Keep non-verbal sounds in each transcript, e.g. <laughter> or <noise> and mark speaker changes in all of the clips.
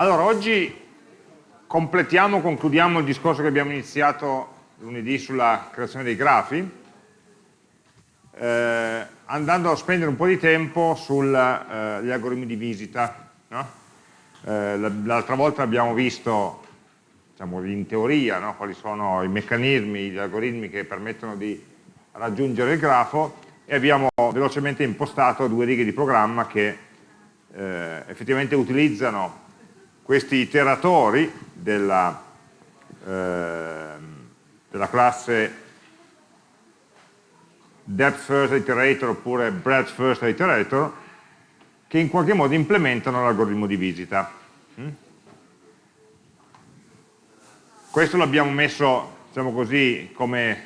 Speaker 1: Allora, oggi completiamo, concludiamo il discorso che abbiamo iniziato lunedì sulla creazione dei grafi, eh, andando a spendere un po' di tempo sugli eh, algoritmi di visita. No? Eh, L'altra volta abbiamo visto, diciamo, in teoria, no? quali sono i meccanismi, gli algoritmi che permettono di raggiungere il grafo e abbiamo velocemente impostato due righe di programma che eh, effettivamente utilizzano questi iteratori della, eh, della classe depth first iterator oppure breadth first iterator che in qualche modo implementano l'algoritmo di visita. Mm? Questo l'abbiamo messo, diciamo così, come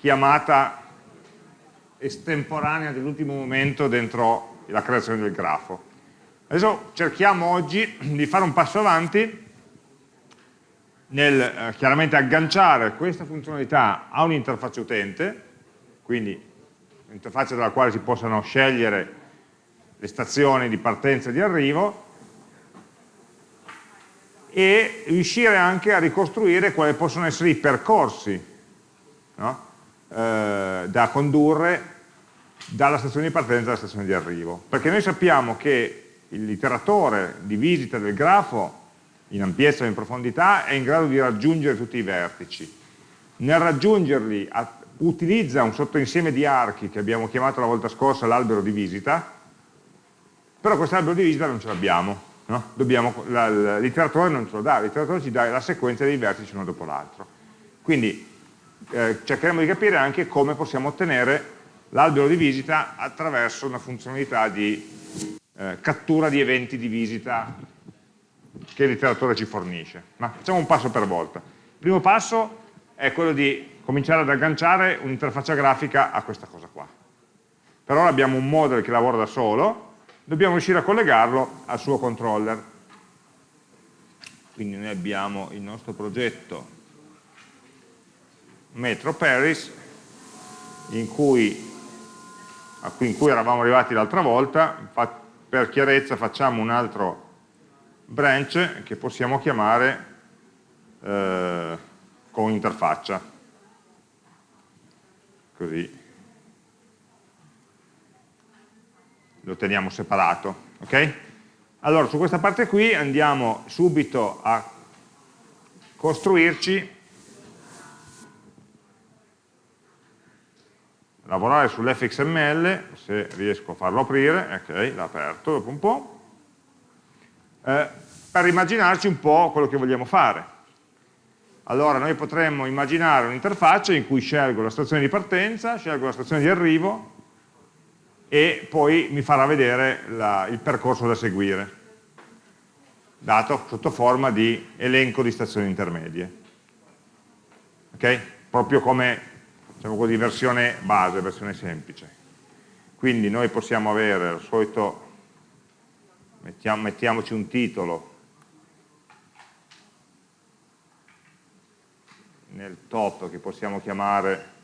Speaker 1: chiamata estemporanea dell'ultimo momento dentro la creazione del grafo. Adesso cerchiamo oggi di fare un passo avanti nel eh, chiaramente agganciare questa funzionalità a un'interfaccia utente, quindi un'interfaccia dalla quale si possano scegliere le stazioni di partenza e di arrivo e riuscire anche a ricostruire quali possono essere i percorsi no? eh, da condurre dalla stazione di partenza alla stazione di arrivo. Perché noi sappiamo che l'iteratore di visita del grafo in ampiezza e in profondità è in grado di raggiungere tutti i vertici. Nel raggiungerli utilizza un sottoinsieme di archi che abbiamo chiamato la volta scorsa l'albero di visita, però questo albero di visita non ce l'abbiamo, no? l'iteratore non ce lo dà, l'iteratore ci dà la sequenza dei vertici uno dopo l'altro. Quindi eh, cercheremo di capire anche come possiamo ottenere l'albero di visita attraverso una funzionalità di eh, cattura di eventi di visita che il literatore ci fornisce. Ma facciamo un passo per volta. Il primo passo è quello di cominciare ad agganciare un'interfaccia grafica a questa cosa qua. Per ora abbiamo un model che lavora da solo, dobbiamo riuscire a collegarlo al suo controller. Quindi noi abbiamo il nostro progetto Metro Paris in cui, in cui eravamo arrivati l'altra volta, per chiarezza facciamo un altro branch che possiamo chiamare eh, con interfaccia. Così lo teniamo separato. ok? Allora, su questa parte qui andiamo subito a costruirci lavorare sull'fxml, se riesco a farlo aprire, ok, l'ha aperto dopo un po', eh, per immaginarci un po' quello che vogliamo fare. Allora noi potremmo immaginare un'interfaccia in cui scelgo la stazione di partenza, scelgo la stazione di arrivo e poi mi farà vedere la, il percorso da seguire, dato sotto forma di elenco di stazioni intermedie. Ok? Proprio come diciamo così, versione base, versione semplice. Quindi noi possiamo avere il solito, mettiamo, mettiamoci un titolo nel top che possiamo chiamare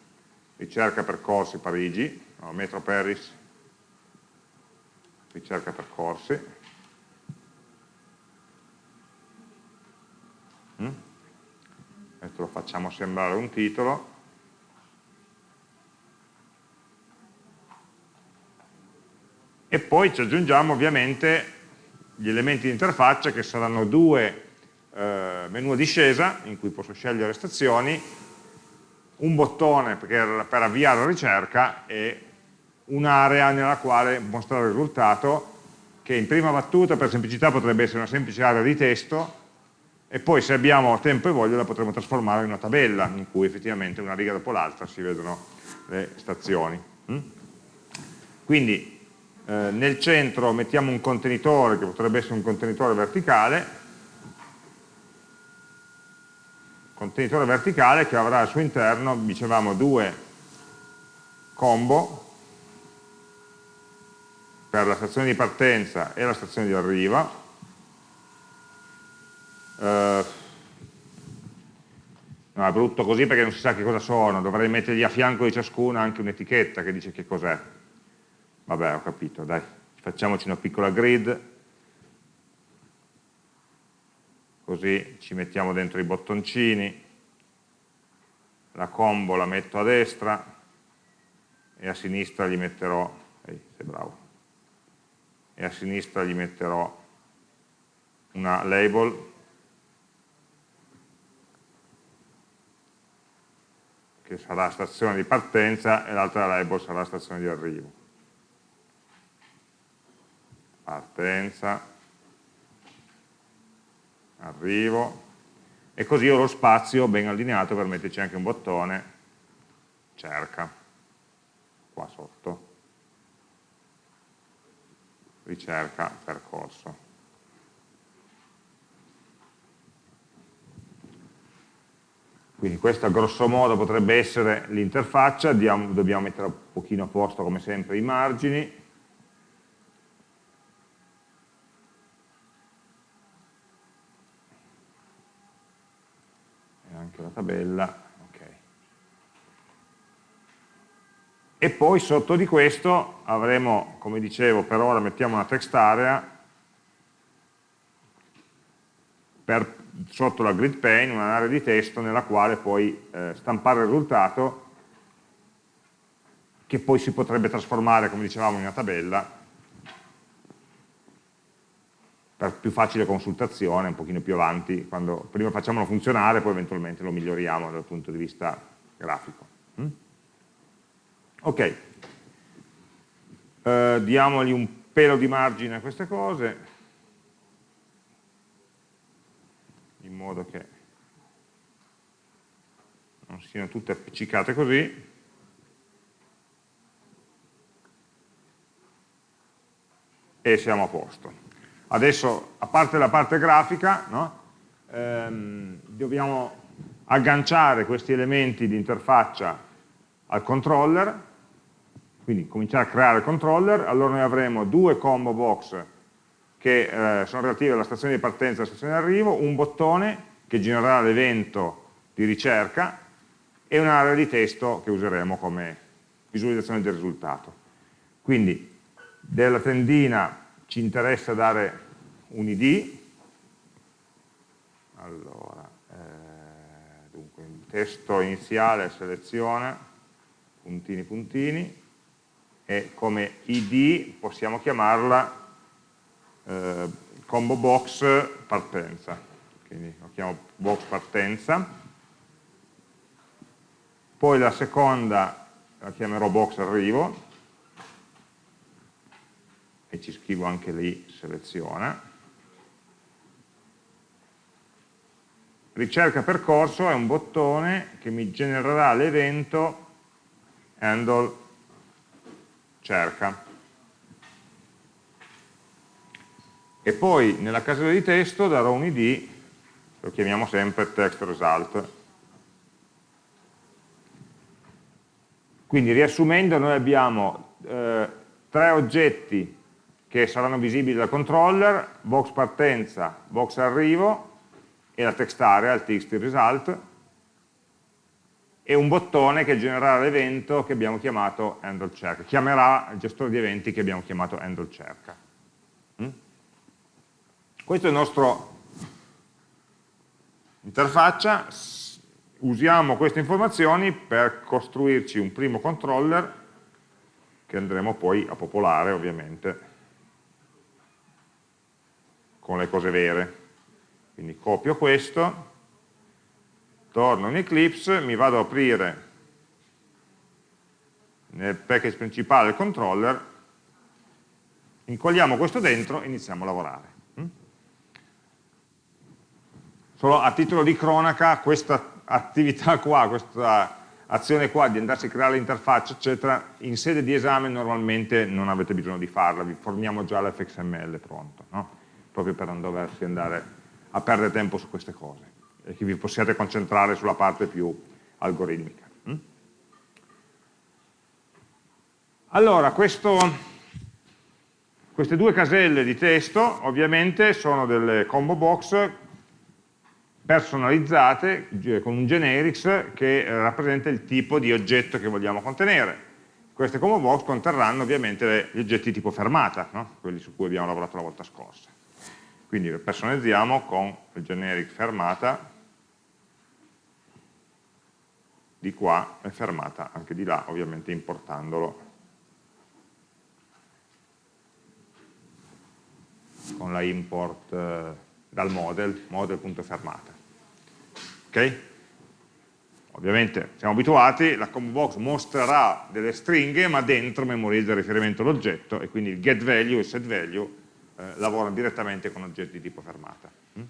Speaker 1: ricerca percorsi Parigi, no, Metro Paris, ricerca percorsi. Mm? Questo lo facciamo sembrare un titolo e poi ci aggiungiamo ovviamente gli elementi di interfaccia che saranno due eh, menu a discesa in cui posso scegliere stazioni, un bottone per, per avviare la ricerca e un'area nella quale mostrare il risultato che in prima battuta per semplicità potrebbe essere una semplice area di testo e poi se abbiamo tempo e voglia la potremo trasformare in una tabella in cui effettivamente una riga dopo l'altra si vedono le stazioni. Mm? Quindi eh, nel centro mettiamo un contenitore che potrebbe essere un contenitore verticale, contenitore verticale che avrà al suo interno, dicevamo, due combo per la stazione di partenza e la stazione di arrivo. Eh, no, è brutto così perché non si sa che cosa sono, dovrei mettergli a fianco di ciascuna anche un'etichetta che dice che cos'è. Vabbè, ho capito, dai, facciamoci una piccola grid. così ci mettiamo dentro i bottoncini, la combo la metto a destra e a sinistra gli metterò, ehi, sei bravo, e a sinistra gli metterò una label che sarà stazione di partenza e l'altra label sarà stazione di arrivo. Partenza, arrivo, e così ho lo spazio ben allineato per metterci anche un bottone. Cerca, qua sotto, ricerca percorso. Quindi questa grosso modo potrebbe essere l'interfaccia, dobbiamo mettere un pochino a posto come sempre i margini, e anche la tabella, okay. e poi sotto di questo avremo, come dicevo, per ora mettiamo una text area per sotto la grid pane un'area di testo nella quale puoi eh, stampare il risultato che poi si potrebbe trasformare, come dicevamo, in una tabella per più facile consultazione, un pochino più avanti, quando prima facciamolo funzionare, poi eventualmente lo miglioriamo dal punto di vista grafico. Mm? Ok, eh, diamogli un pelo di margine a queste cose, in modo che non siano tutte appiccicate così. E siamo a posto. Adesso, a parte la parte grafica, no? ehm, dobbiamo agganciare questi elementi di interfaccia al controller, quindi cominciare a creare il controller, allora noi avremo due combo box che eh, sono relative alla stazione di partenza e alla stazione di arrivo, un bottone che genererà l'evento di ricerca e un'area di testo che useremo come visualizzazione del risultato. Quindi della tendina ci interessa dare un id, allora, eh, dunque il testo iniziale seleziona, puntini puntini, e come id possiamo chiamarla eh, combo box partenza, quindi lo chiamo box partenza, poi la seconda la chiamerò box arrivo, e ci scrivo anche lì seleziona, ricerca percorso è un bottone che mi genererà l'evento handle cerca e poi nella casella di testo darò un id, lo chiamiamo sempre text result. Quindi riassumendo noi abbiamo eh, tre oggetti che saranno visibili dal controller, box partenza, box arrivo e la text area, il text result, e un bottone che genererà l'evento che abbiamo chiamato handle check, chiamerà il gestore di eventi che abbiamo chiamato handle cerca. Questa è la nostra interfaccia, usiamo queste informazioni per costruirci un primo controller che andremo poi a popolare ovviamente con le cose vere. Quindi copio questo, torno in Eclipse, mi vado ad aprire nel package principale il controller, incolliamo questo dentro e iniziamo a lavorare. Solo a titolo di cronaca, questa attività qua, questa azione qua di andarsi a creare l'interfaccia, eccetera, in sede di esame normalmente non avete bisogno di farla, vi forniamo già l'fxml pronto, no? proprio per non doversi andare a perdere tempo su queste cose e che vi possiate concentrare sulla parte più algoritmica. Hm? Allora, questo, queste due caselle di testo ovviamente sono delle combo box personalizzate con un generics che rappresenta il tipo di oggetto che vogliamo contenere. Queste combo box conterranno ovviamente gli oggetti tipo fermata, no? quelli su cui abbiamo lavorato la volta scorsa. Quindi lo personalizziamo con il generic fermata di qua e fermata anche di là, ovviamente importandolo con la import eh, dal model, model.fermata. Ok? Ovviamente siamo abituati, la combo box mostrerà delle stringhe ma dentro memorizza il riferimento all'oggetto e quindi il get value e il set value eh, lavorano direttamente con oggetti di tipo fermata. Mm?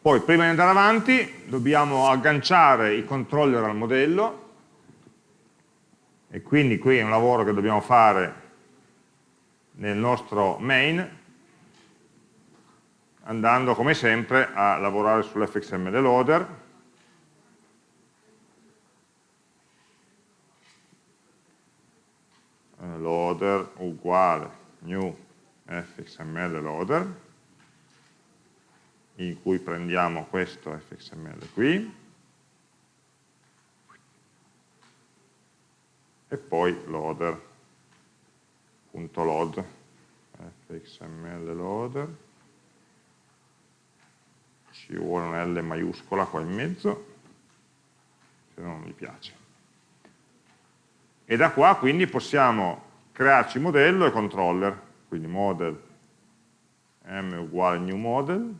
Speaker 1: Poi prima di andare avanti dobbiamo agganciare i controller al modello e quindi qui è un lavoro che dobbiamo fare nel nostro main andando come sempre a lavorare sull'fxml loader loader uguale new fxml loader in cui prendiamo questo fxml qui e poi loader .load fxml loader ci vuole una L maiuscola qua in mezzo se no non mi piace. E da qua quindi possiamo crearci modello e controller quindi model m uguale new model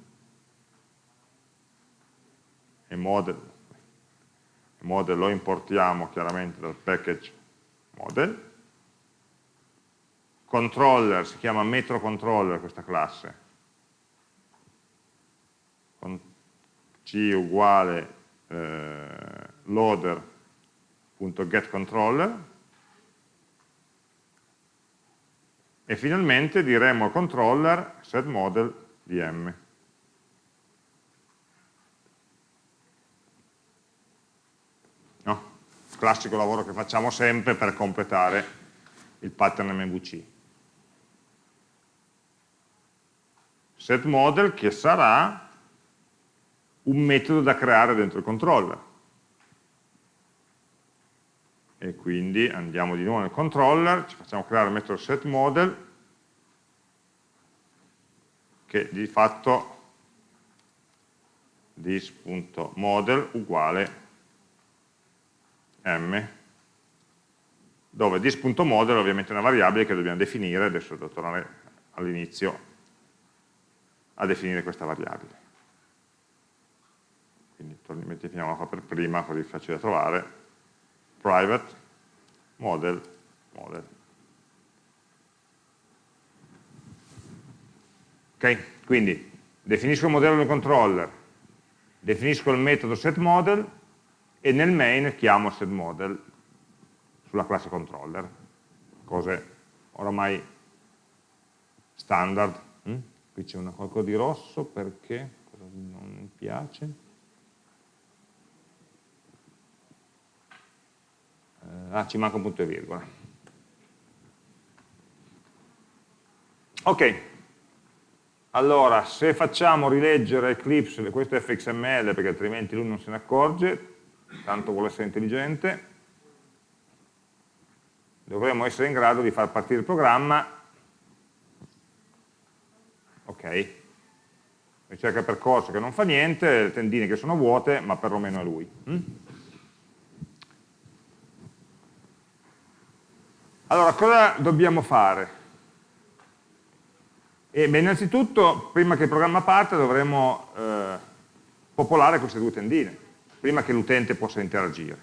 Speaker 1: e model, model lo importiamo chiaramente dal package model. Controller, si chiama metro controller questa classe, con c uguale eh, loader.getController e finalmente diremo al controller setModel di m. No? Classico lavoro che facciamo sempre per completare il pattern MVC. setModel che sarà un metodo da creare dentro il controller. E quindi andiamo di nuovo nel controller, ci facciamo creare il metodo setModel che di fatto this.model uguale m dove this.model ovviamente è una variabile che dobbiamo definire, adesso devo tornare all'inizio a definire questa variabile. Quindi mettiamola qua per prima, così è facile da trovare, private model model. Ok? Quindi definisco il modello del controller, definisco il metodo setModel e nel main chiamo setModel sulla classe controller, cose oramai standard. Hm? qui c'è qualcosa di rosso perché non mi piace ah ci manca un punto e virgola ok allora se facciamo rileggere Eclipse questo è fxml perché altrimenti lui non se ne accorge tanto vuole essere intelligente dovremmo essere in grado di far partire il programma ok? Ricerca percorso che non fa niente, le tendine che sono vuote, ma perlomeno è lui. Mm? Allora, cosa dobbiamo fare? E, beh, innanzitutto, prima che il programma parte, dovremo eh, popolare queste due tendine, prima che l'utente possa interagire.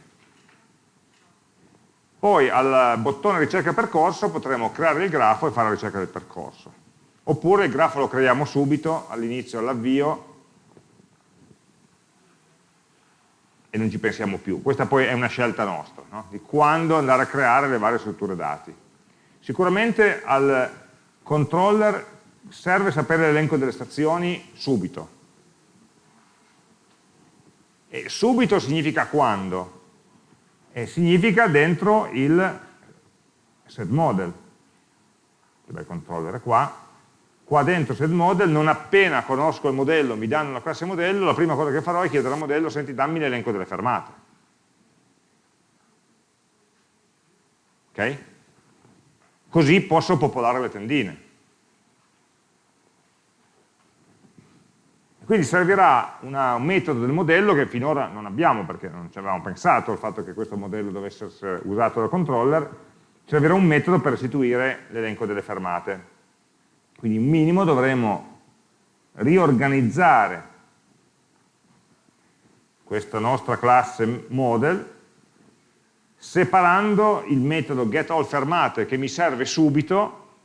Speaker 1: Poi al bottone ricerca percorso potremo creare il grafo e fare la ricerca del percorso oppure il grafo lo creiamo subito, all'inizio, all'avvio, e non ci pensiamo più. Questa poi è una scelta nostra, no? di quando andare a creare le varie strutture dati. Sicuramente al controller serve sapere l'elenco delle stazioni subito. E subito significa quando? E significa dentro il set model. Il controller è qua, qua dentro setModel, non appena conosco il modello, mi danno la classe modello, la prima cosa che farò è chiedere al modello, senti dammi l'elenco delle fermate. Ok? così posso popolare le tendine. Quindi servirà una, un metodo del modello che finora non abbiamo perché non ci avevamo pensato al fatto che questo modello dovesse essere usato dal controller, servirà un metodo per restituire l'elenco delle fermate. Quindi in minimo dovremo riorganizzare questa nostra classe model separando il metodo getAllFermate che mi serve subito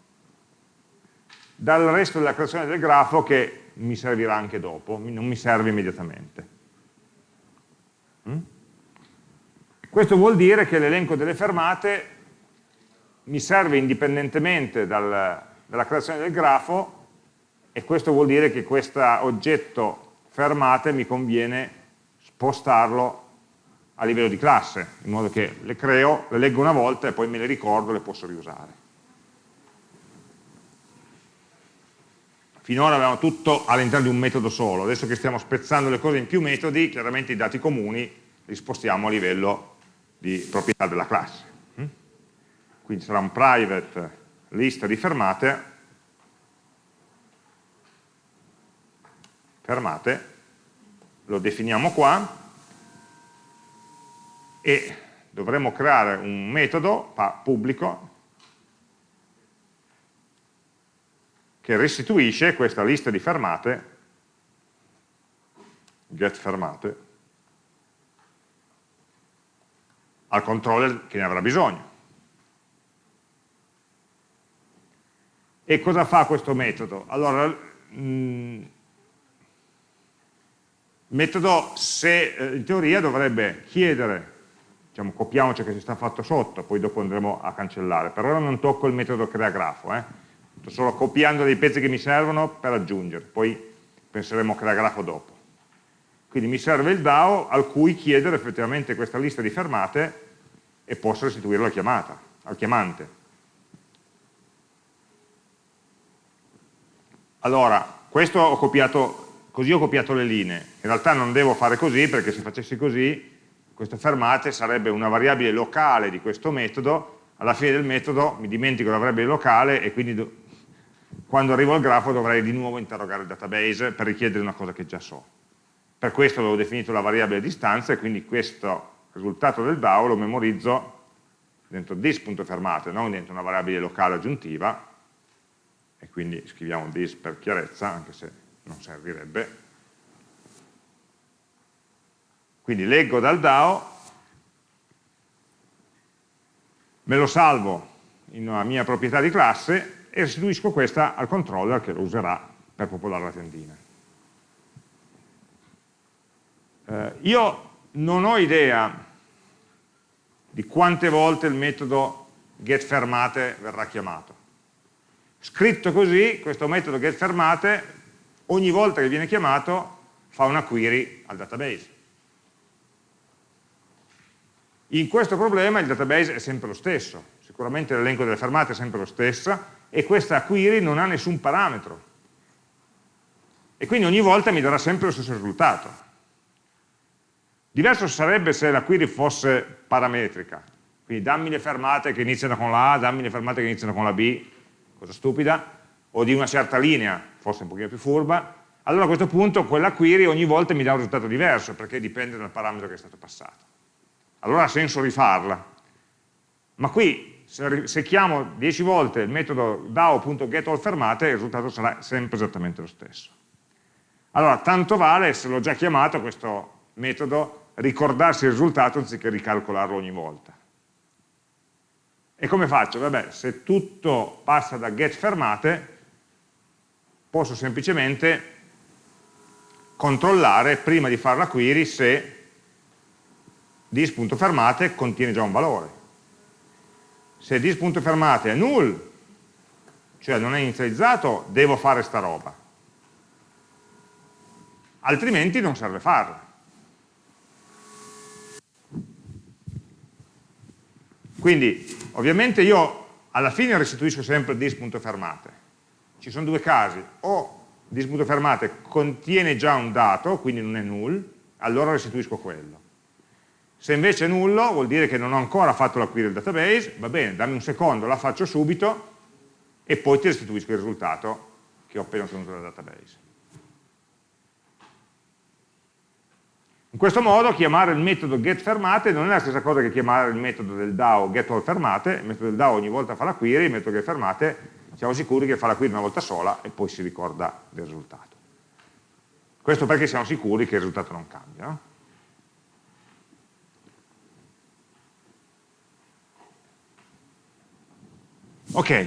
Speaker 1: dal resto della creazione del grafo che mi servirà anche dopo, non mi serve immediatamente. Mm? Questo vuol dire che l'elenco delle fermate mi serve indipendentemente dal, dalla creazione del grafo e questo vuol dire che questo oggetto fermate mi conviene spostarlo a livello di classe, in modo che le creo, le leggo una volta e poi me le ricordo e le posso riusare. Finora avevamo tutto all'interno di un metodo solo, adesso che stiamo spezzando le cose in più metodi, chiaramente i dati comuni li spostiamo a livello di proprietà della classe. Mm? Quindi sarà un private lista di fermate, fermate, lo definiamo qua, e dovremo creare un metodo pubblico che restituisce questa lista di fermate, get fermate, al controller che ne avrà bisogno. E cosa fa questo metodo? Allora, mh, mm, metodo, se eh, in teoria dovrebbe chiedere, diciamo, copiamoci che si sta fatto sotto, poi dopo andremo a cancellare, per ora non tocco il metodo crea grafo, eh? sto solo copiando dei pezzi che mi servono per aggiungere, poi penseremo a creare grafo dopo. Quindi mi serve il DAO al cui chiedere effettivamente questa lista di fermate e posso restituirla alla chiamata, al chiamante. Allora, questo ho copiato, così ho copiato le linee. In realtà non devo fare così perché se facessi così, queste fermate sarebbe una variabile locale di questo metodo, alla fine del metodo mi dimentico la variabile locale e quindi quando arrivo al grafo dovrei di nuovo interrogare il database per richiedere una cosa che già so. Per questo avevo definito la variabile distanza e quindi questo risultato del DAO lo memorizzo dentro this.fermate, non dentro una variabile locale aggiuntiva, e quindi scriviamo this per chiarezza, anche se non servirebbe. Quindi leggo dal DAO, me lo salvo in una mia proprietà di classe e restituisco questa al controller che lo userà per popolare la tendina. Eh, io non ho idea di quante volte il metodo getFermate verrà chiamato. Scritto così, questo metodo getFermate, ogni volta che viene chiamato, fa una query al database. In questo problema il database è sempre lo stesso, sicuramente l'elenco delle fermate è sempre lo stesso, e questa query non ha nessun parametro. E quindi ogni volta mi darà sempre lo stesso risultato. Diverso sarebbe se la query fosse parametrica, quindi dammi le fermate che iniziano con la A, dammi le fermate che iniziano con la B, cosa stupida, o di una certa linea, forse un pochino più furba, allora a questo punto quella query ogni volta mi dà un risultato diverso, perché dipende dal parametro che è stato passato. Allora ha senso rifarla. Ma qui se, se chiamo 10 volte il metodo DAO.getAllFermate il risultato sarà sempre esattamente lo stesso. Allora, tanto vale, se l'ho già chiamato questo metodo, ricordarsi il risultato anziché ricalcolarlo ogni volta. E come faccio? Vabbè, se tutto passa da getFermate, posso semplicemente controllare prima di fare la query se dis.fermate contiene già un valore se dis.fermate è null, cioè non è inizializzato, devo fare sta roba. Altrimenti non serve farla. Quindi, ovviamente io alla fine restituisco sempre dis.fermate. Ci sono due casi, o dis.fermate contiene già un dato, quindi non è null, allora restituisco quello. Se invece è nullo vuol dire che non ho ancora fatto la query del database, va bene, dammi un secondo, la faccio subito e poi ti restituisco il risultato che ho appena ottenuto dal database. In questo modo chiamare il metodo getFermate non è la stessa cosa che chiamare il metodo del DAO getAllFermate, il metodo del DAO ogni volta fa la query, il metodo getFermate siamo sicuri che fa la query una volta sola e poi si ricorda del risultato. Questo perché siamo sicuri che il risultato non cambia. No? Ok.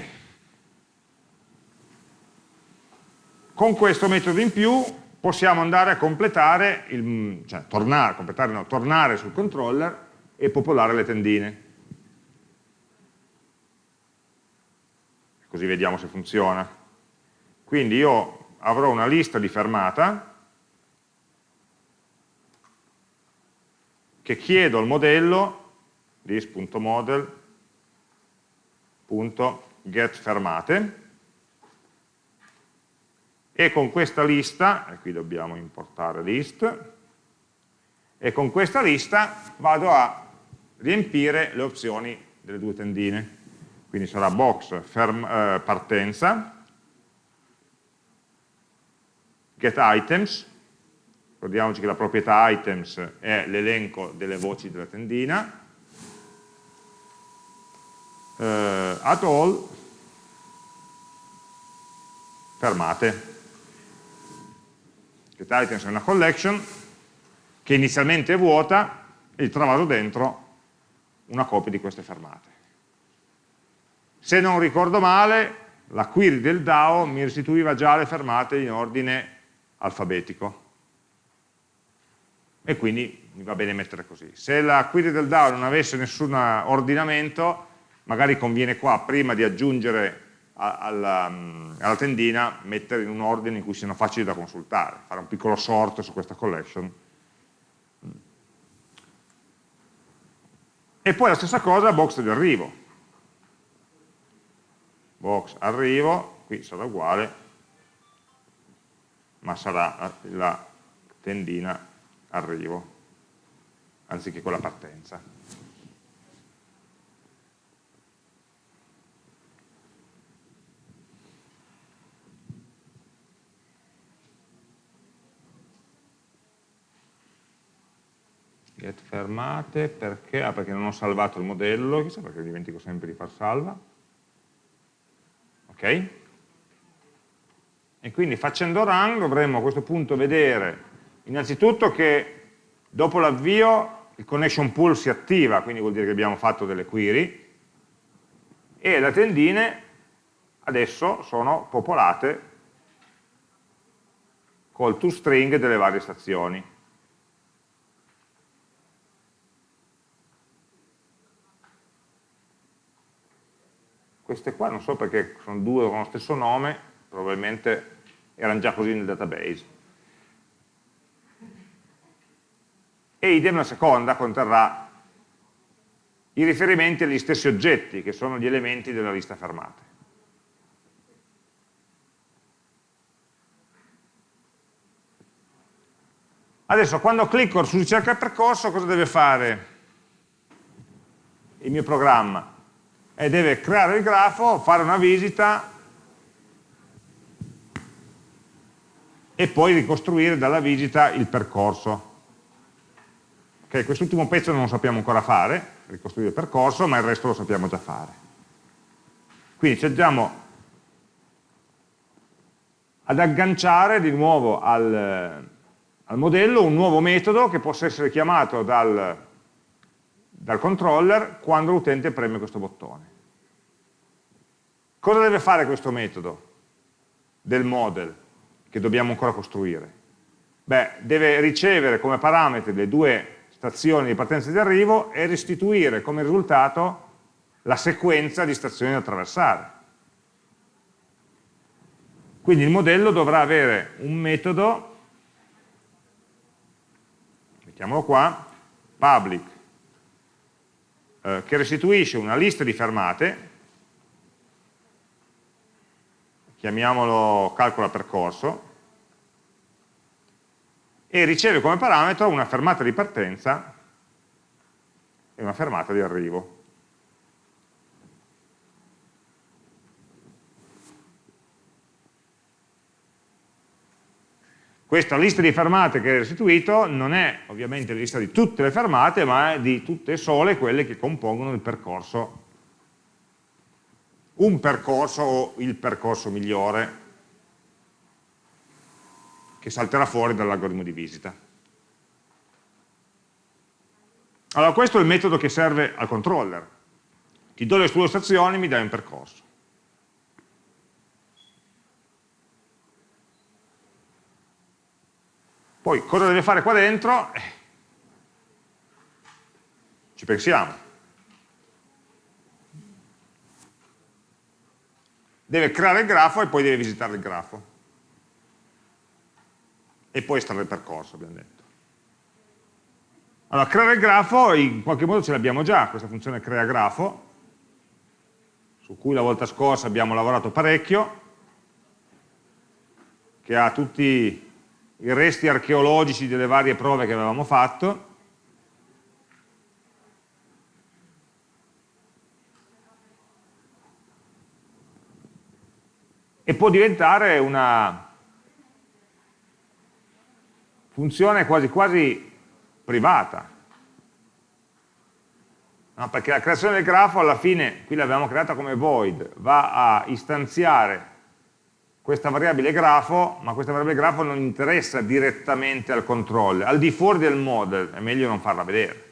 Speaker 1: Con questo metodo in più possiamo andare a completare, il, cioè tornare, completare no, tornare sul controller e popolare le tendine. così vediamo se funziona. Quindi io avrò una lista di fermata che chiedo al modello list.model.getFermate e con questa lista, e qui dobbiamo importare list, e con questa lista vado a riempire le opzioni delle due tendine quindi sarà box ferm, eh, partenza, get items, ricordiamoci che la proprietà items è l'elenco delle voci della tendina, eh, at all, fermate. Get items è una collection che inizialmente è vuota e trovato dentro una copia di queste fermate. Se non ricordo male, la query del DAO mi restituiva già le fermate in ordine alfabetico. E quindi mi va bene mettere così. Se la query del DAO non avesse nessun ordinamento, magari conviene qua, prima di aggiungere alla, mm, alla, tendina, mettere in un ordine in cui siano facili da consultare, fare un piccolo sort su questa collection. E poi la stessa cosa box di arrivo box arrivo, qui sarà uguale, ma sarà la tendina arrivo, anziché quella partenza. Get fermate perché? Ah, perché non ho salvato il modello, chissà perché dimentico sempre di far salva ok? E quindi facendo run dovremmo a questo punto vedere innanzitutto che dopo l'avvio il connection pool si attiva, quindi vuol dire che abbiamo fatto delle query, e le tendine adesso sono popolate col toString delle varie stazioni. Queste qua non so perché sono due con lo stesso nome, probabilmente erano già così nel database. E idem la seconda conterrà i riferimenti agli stessi oggetti, che sono gli elementi della lista fermate. Adesso quando clicco su ricerca percorso cosa deve fare il mio programma? E deve creare il grafo, fare una visita e poi ricostruire dalla visita il percorso. Okay, Quest'ultimo pezzo non lo sappiamo ancora fare, ricostruire il percorso, ma il resto lo sappiamo già fare. Quindi ci andiamo ad agganciare di nuovo al, al modello un nuovo metodo che possa essere chiamato dal, dal controller quando l'utente preme questo bottone. Cosa deve fare questo metodo del model che dobbiamo ancora costruire? Beh, deve ricevere come parametri le due stazioni di partenza e di arrivo e restituire come risultato la sequenza di stazioni da attraversare. Quindi il modello dovrà avere un metodo, mettiamolo qua, public eh, che restituisce una lista di fermate, chiamiamolo calcola percorso, e riceve come parametro una fermata di partenza e una fermata di arrivo. Questa lista di fermate che è restituito non è ovviamente la lista di tutte le fermate, ma è di tutte sole quelle che compongono il percorso, un percorso o il percorso migliore che salterà fuori dall'algoritmo di visita. Allora questo è il metodo che serve al controller. Ti do le tue stazioni, mi dai un percorso. Poi cosa deve fare qua dentro? Eh, ci pensiamo. Deve creare il grafo e poi deve visitare il grafo. E poi estrarre il percorso, abbiamo detto. Allora, creare il grafo in qualche modo ce l'abbiamo già, questa funzione crea grafo, su cui la volta scorsa abbiamo lavorato parecchio, che ha tutti i resti archeologici delle varie prove che avevamo fatto, e può diventare una funzione quasi quasi privata. No, perché la creazione del grafo alla fine, qui l'abbiamo creata come void, va a istanziare questa variabile grafo, ma questa variabile grafo non interessa direttamente al controller, al di fuori del model è meglio non farla vedere.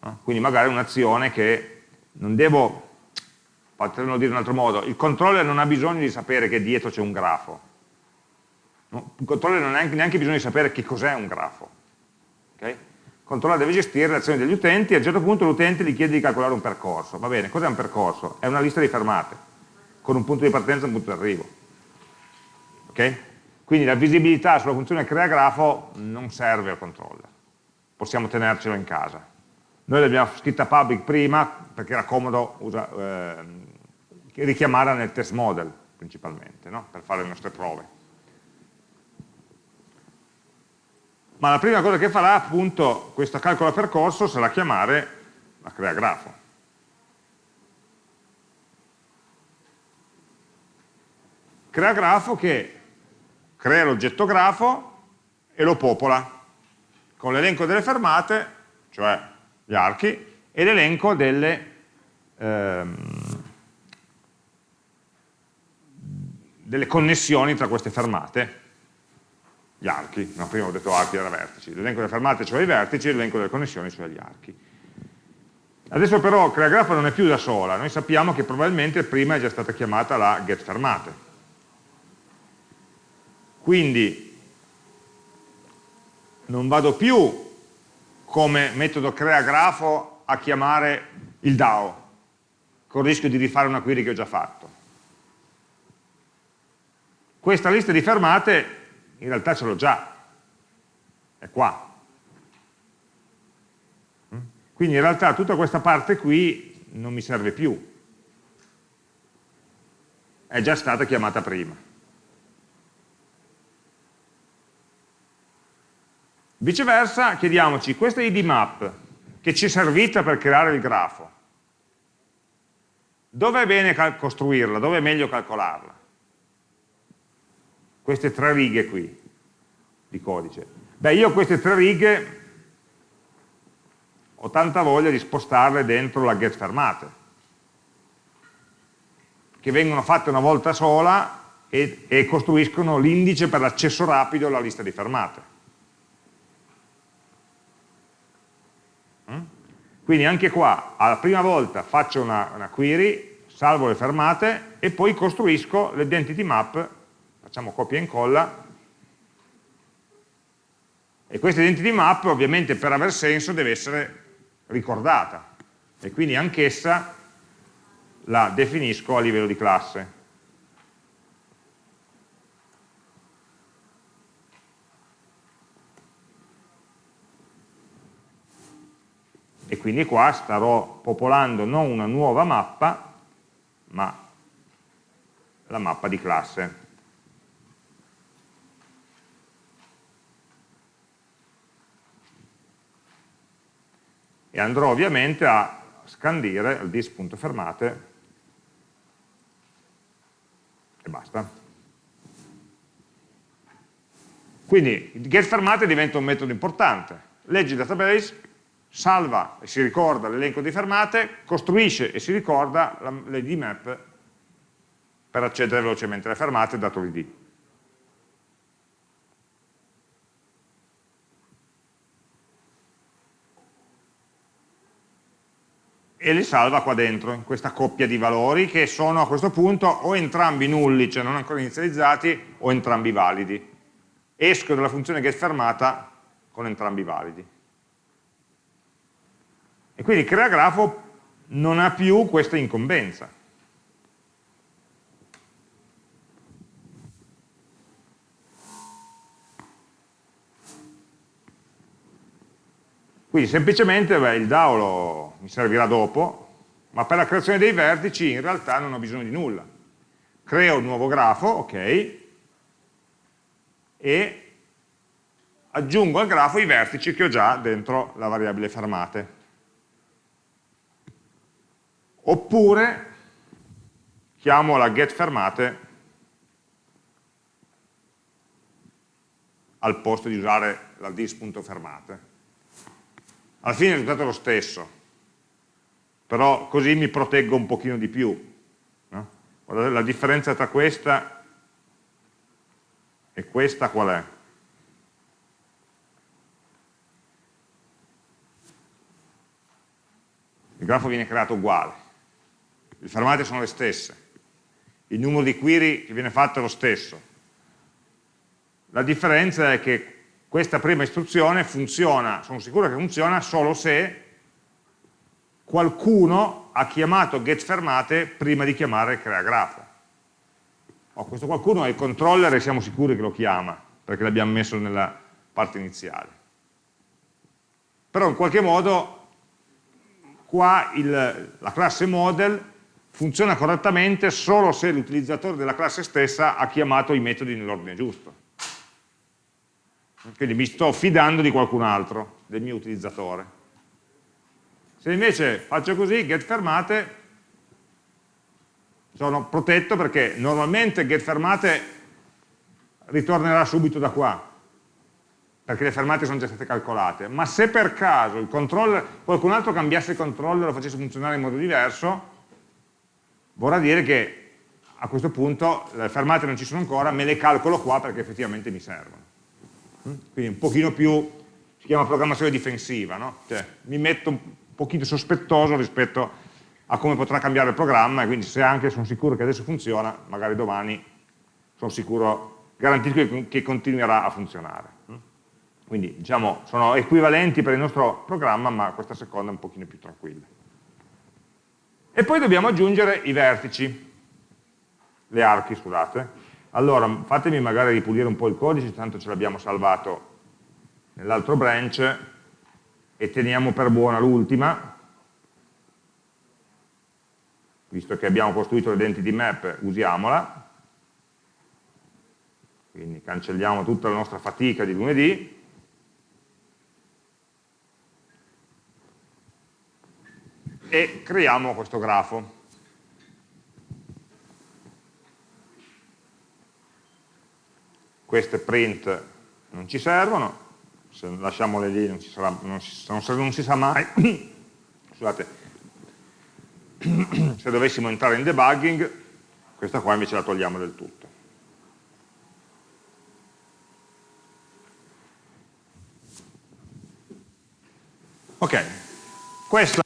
Speaker 1: No? Quindi magari un'azione che non devo, potremmo dire in un altro modo, il controller non ha bisogno di sapere che dietro c'è un grafo, il controller non ha neanche bisogno di sapere che cos'è un grafo. Okay? Il controller deve gestire le azioni degli utenti e a un certo punto l'utente gli chiede di calcolare un percorso. Va bene, cos'è un percorso? È una lista di fermate con un punto di partenza e un punto di arrivo. Okay? Quindi la visibilità sulla funzione crea grafo non serve al controller, possiamo tenercelo in casa. Noi l'abbiamo scritta public prima perché era comodo usa, eh, richiamarla nel test model principalmente, no? per fare le nostre prove. Ma la prima cosa che farà appunto questo calcolo percorso sarà chiamare la crea grafo. crea grafo che crea l'oggetto grafo e lo popola con l'elenco delle fermate, cioè gli archi, e l'elenco delle, ehm, delle connessioni tra queste fermate, gli archi, no, prima ho detto archi era vertici, l'elenco delle fermate cioè i vertici e l'elenco delle connessioni cioè gli archi. Adesso però crea grafo non è più da sola, noi sappiamo che probabilmente prima è già stata chiamata la get fermate, quindi non vado più come metodo crea grafo a chiamare il DAO, con il rischio di rifare una query che ho già fatto. Questa lista di fermate in realtà ce l'ho già, è qua. Quindi in realtà tutta questa parte qui non mi serve più, è già stata chiamata prima. Viceversa chiediamoci, questa id map che ci è servita per creare il grafo, dove è bene costruirla, dove è meglio calcolarla? Queste tre righe qui di codice. Beh, io queste tre righe ho tanta voglia di spostarle dentro la get fermate, che vengono fatte una volta sola e, e costruiscono l'indice per l'accesso rapido alla lista di fermate. Quindi anche qua, alla prima volta faccio una, una query, salvo le fermate e poi costruisco l'identity map, facciamo copia e incolla, e questa identity map ovviamente per aver senso deve essere ricordata e quindi anch'essa la definisco a livello di classe. e quindi qua starò popolando non una nuova mappa, ma la mappa di classe. E andrò ovviamente a scandire il dis.fermate e basta. Quindi getFermate diventa un metodo importante. Legge il database, salva e si ricorda l'elenco di fermate, costruisce e si ricorda l'ID map per accedere velocemente alle fermate dato l'ID. E li salva qua dentro, in questa coppia di valori che sono a questo punto o entrambi nulli, cioè non ancora inizializzati, o entrambi validi. Esco dalla funzione getFermata con entrambi validi. E quindi crea grafo non ha più questa incombenza. Quindi semplicemente beh, il DAO lo, mi servirà dopo, ma per la creazione dei vertici in realtà non ho bisogno di nulla. Creo un nuovo grafo, ok, e aggiungo al grafo i vertici che ho già dentro la variabile fermate. Oppure chiamo la getFermate al posto di usare la dis.fermate alla fine il risultato è lo stesso, però così mi proteggo un pochino di più. No? La differenza tra questa e questa qual è? Il grafo viene creato uguale, le fermate sono le stesse, il numero di query che viene fatto è lo stesso. La differenza è che questa prima istruzione funziona, sono sicuro che funziona solo se qualcuno ha chiamato getFermate prima di chiamare creagrafo. Oh, questo qualcuno è il controller e siamo sicuri che lo chiama, perché l'abbiamo messo nella parte iniziale. Però in qualche modo qua il, la classe model funziona correttamente solo se l'utilizzatore della classe stessa ha chiamato i metodi nell'ordine giusto. Quindi mi sto fidando di qualcun altro, del mio utilizzatore. Se invece faccio così, get fermate, sono protetto perché normalmente get fermate ritornerà subito da qua, perché le fermate sono già state calcolate, ma se per caso qualcun altro cambiasse il controller e lo facesse funzionare in modo diverso, vorrà dire che a questo punto le fermate non ci sono ancora, me le calcolo qua perché effettivamente mi servono quindi un pochino più, si chiama programmazione difensiva, no? cioè, mi metto un pochino sospettoso rispetto a come potrà cambiare il programma e quindi se anche sono sicuro che adesso funziona, magari domani sono sicuro, garantisco che continuerà a funzionare. Quindi diciamo sono equivalenti per il nostro programma, ma questa seconda è un pochino più tranquilla. E poi dobbiamo aggiungere i vertici, le archi, scusate, allora, fatemi magari ripulire un po' il codice, tanto ce l'abbiamo salvato nell'altro branch e teniamo per buona l'ultima, visto che abbiamo costruito l'identity map, usiamola, quindi cancelliamo tutta la nostra fatica di lunedì, e creiamo questo grafo. Queste print non ci servono, se lasciamole lì non, sarà, non, si, non, non si, sa mai, <coughs> scusate, <coughs> se dovessimo entrare in debugging, questa qua invece la togliamo del tutto. Ok, questo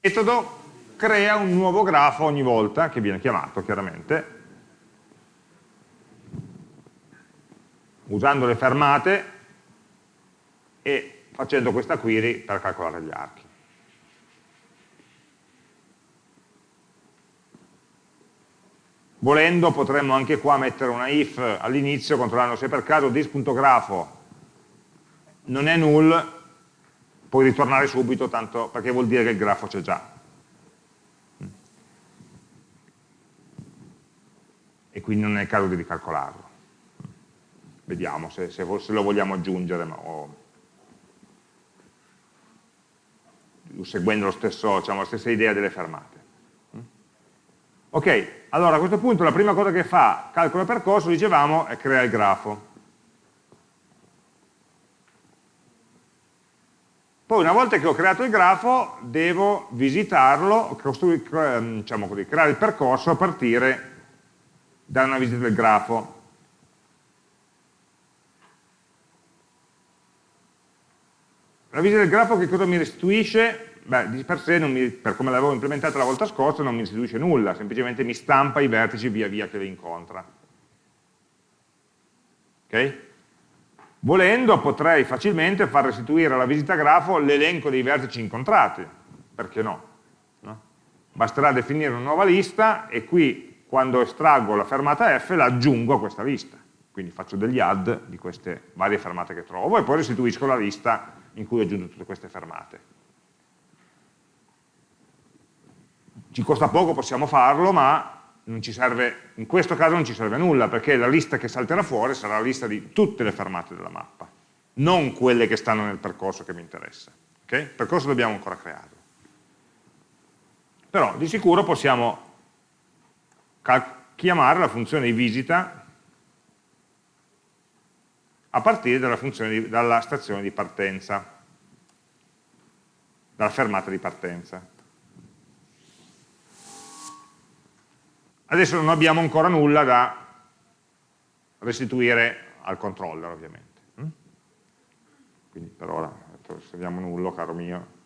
Speaker 1: metodo crea un nuovo grafo ogni volta che viene chiamato chiaramente usando le fermate e facendo questa query per calcolare gli archi. Volendo potremmo anche qua mettere una if all'inizio controllando se per caso dis.grafo non è null, puoi ritornare subito tanto perché vuol dire che il grafo c'è già. E quindi non è il caso di ricalcolarlo vediamo se, se, se lo vogliamo aggiungere. Oh. seguendo stesso, diciamo, la stessa idea delle fermate. Ok, allora a questo punto la prima cosa che fa calcolo percorso, dicevamo, è creare il grafo. Poi una volta che ho creato il grafo devo visitarlo, ehm, diciamo così, creare il percorso a partire da una visita del grafo. La visita del grafo che cosa mi restituisce? Beh, di per sé, mi, per come l'avevo implementata la volta scorsa, non mi restituisce nulla, semplicemente mi stampa i vertici via via che li incontra. Ok? Volendo potrei facilmente far restituire alla visita grafo l'elenco dei vertici incontrati, perché no? no? Basterà definire una nuova lista e qui quando estraggo la fermata F la aggiungo a questa lista, quindi faccio degli add di queste varie fermate che trovo e poi restituisco la lista in cui ho aggiunto tutte queste fermate. Ci costa poco, possiamo farlo, ma serve, in questo caso non ci serve nulla, perché la lista che salterà fuori sarà la lista di tutte le fermate della mappa, non quelle che stanno nel percorso che mi interessa. Okay? Il percorso dobbiamo ancora crearlo. Però di sicuro possiamo chiamare la funzione di visita a partire dalla, di, dalla stazione di partenza, dalla fermata di partenza. Adesso non abbiamo ancora nulla da restituire al controller ovviamente. Mm? Quindi per ora trasferiamo nullo, caro mio.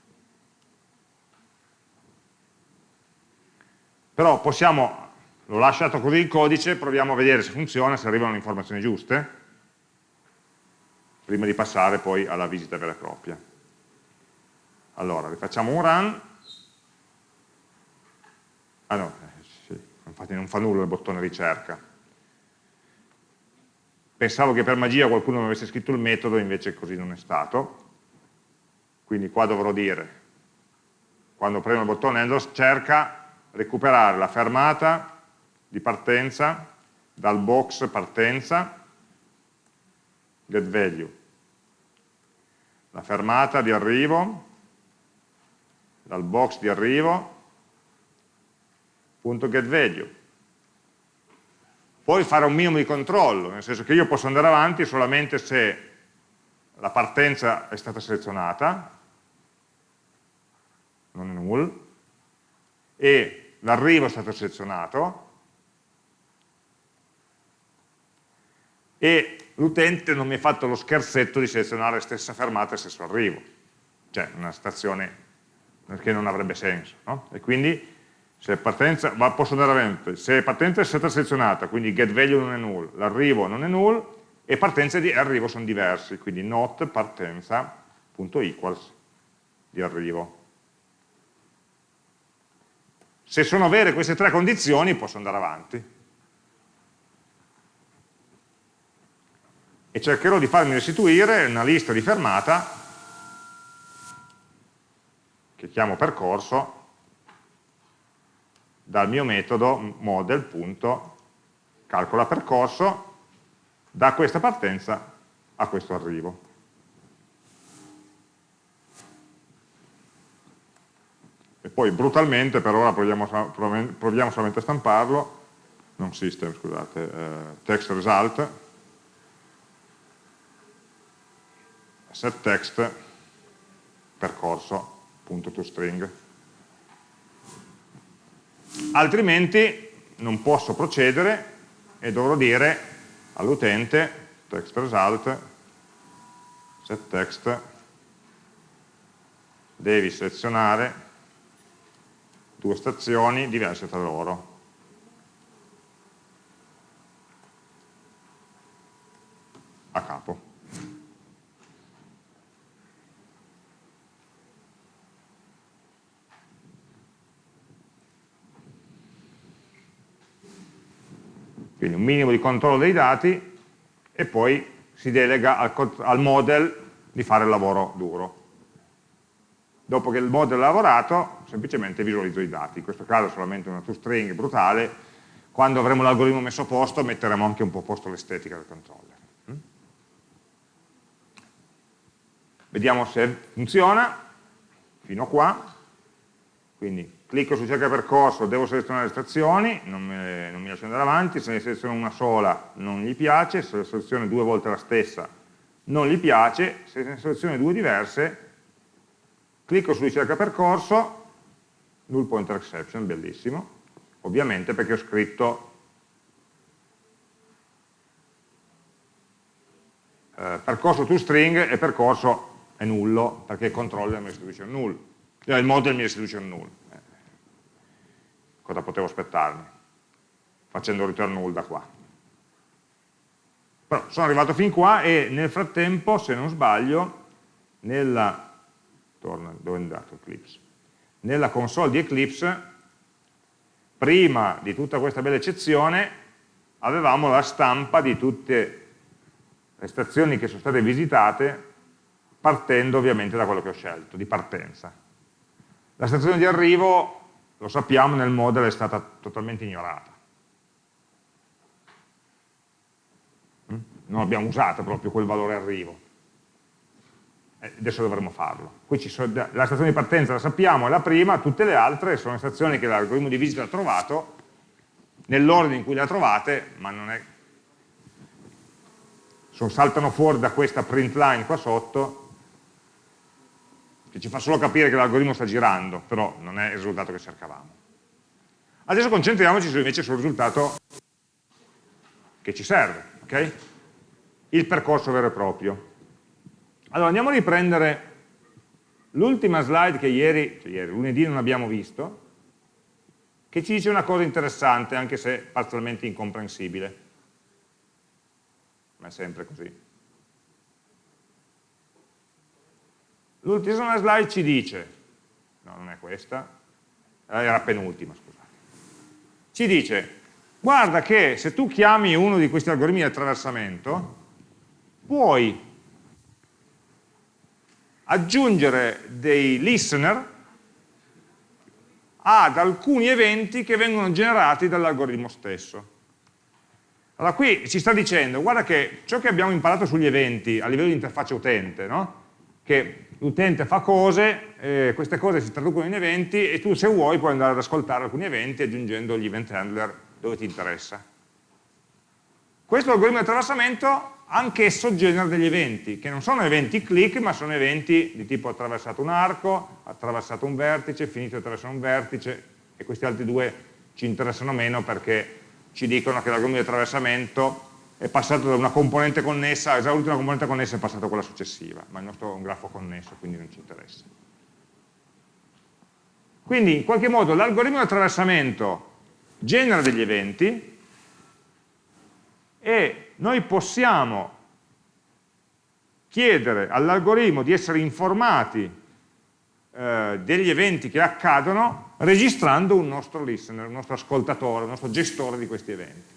Speaker 1: Però possiamo, l'ho lasciato così il codice, proviamo a vedere se funziona, se arrivano le informazioni giuste, prima di passare poi alla visita vera e propria. Allora, rifacciamo un run. Ah no, infatti non fa nulla il bottone ricerca. Pensavo che per magia qualcuno mi avesse scritto il metodo, invece così non è stato. Quindi qua dovrò dire, quando premo il bottone Endless, cerca recuperare la fermata di partenza dal box partenza getValue, la fermata di arrivo dal box di arrivo .getValue. Poi fare un minimo di controllo, nel senso che io posso andare avanti solamente se la partenza è stata selezionata, non è null, e l'arrivo è stato selezionato, e l'utente non mi ha fatto lo scherzetto di selezionare stessa fermata e stesso arrivo, cioè una stazione che non avrebbe senso. No? E quindi se partenza, ma posso andare avanti, se partenza è stata selezionata, quindi getValue non è null, l'arrivo non è null, e partenza e arrivo sono diversi, quindi not partenza.equals di arrivo. Se sono vere queste tre condizioni posso andare avanti. E cercherò di farmi restituire una lista di fermata, che chiamo percorso, dal mio metodo model.calcola percorso da questa partenza a questo arrivo. E poi brutalmente, per ora proviamo, proviamo solamente a stamparlo, non system, scusate, eh, text result, set text percorso.toString altrimenti non posso procedere e dovrò dire all'utente text result set text devi selezionare due stazioni diverse tra loro. A capo quindi un minimo di controllo dei dati e poi si delega al, al model di fare il lavoro duro. Dopo che il model ha lavorato, semplicemente visualizzo i dati, in questo caso solamente una toString brutale, quando avremo l'algoritmo messo a posto metteremo anche un po' a posto l'estetica del controller. Mm? Vediamo se funziona. fino a qua, quindi clicco su cerca percorso, devo selezionare le stazioni, non mi, non mi lascio andare avanti, se ne seleziono una sola non gli piace, se ne seleziono due volte la stessa non gli piace, se ne seleziono due diverse, clicco su ricerca percorso, null pointer exception, bellissimo, ovviamente perché ho scritto eh, percorso toString e percorso è nullo perché controlla il restitution null, eh, il model mi restitution null. Cosa potevo aspettarmi? Facendo return null da qua. Però sono arrivato fin qua e nel frattempo, se non sbaglio, nella, torna, dove è andato Eclipse? Nella console di Eclipse, prima di tutta questa bella eccezione, avevamo la stampa di tutte le stazioni che sono state visitate, partendo ovviamente da quello che ho scelto, di partenza. La stazione di arrivo, lo sappiamo, nel model è stata totalmente ignorata. non abbiamo usato proprio quel valore arrivo. Eh, adesso dovremmo farlo. Sono, la stazione di partenza la sappiamo, è la prima, tutte le altre sono stazioni che l'algoritmo di visita ha trovato, nell'ordine in cui le ha trovate, ma non è... Sono, saltano fuori da questa print line qua sotto, che ci fa solo capire che l'algoritmo sta girando, però non è il risultato che cercavamo. Adesso concentriamoci invece sul risultato che ci serve. Okay? il percorso vero e proprio. Allora andiamo a riprendere l'ultima slide che ieri, cioè ieri, lunedì non abbiamo visto, che ci dice una cosa interessante, anche se parzialmente incomprensibile. Ma è sempre così. L'ultima slide ci dice, no non è questa, eh, era penultima scusate, ci dice, guarda che se tu chiami uno di questi algoritmi di attraversamento, puoi aggiungere dei listener ad alcuni eventi che vengono generati dall'algoritmo stesso. Allora qui ci sta dicendo, guarda che ciò che abbiamo imparato sugli eventi a livello di interfaccia utente, no? che l'utente fa cose, eh, queste cose si traducono in eventi e tu se vuoi puoi andare ad ascoltare alcuni eventi aggiungendo gli event handler dove ti interessa. Questo algoritmo di attraversamento anch'esso genera degli eventi, che non sono eventi click, ma sono eventi di tipo attraversato un arco, attraversato un vertice, finito di attraversare un vertice, e questi altri due ci interessano meno perché ci dicono che l'algoritmo di attraversamento è passato da una componente connessa, ha esaurito una componente connessa e è passato a quella successiva, ma il nostro è un grafo connesso, quindi non ci interessa. Quindi in qualche modo l'algoritmo di attraversamento genera degli eventi e noi possiamo chiedere all'algoritmo di essere informati eh, degli eventi che accadono registrando un nostro listener, un nostro ascoltatore, un nostro gestore di questi eventi.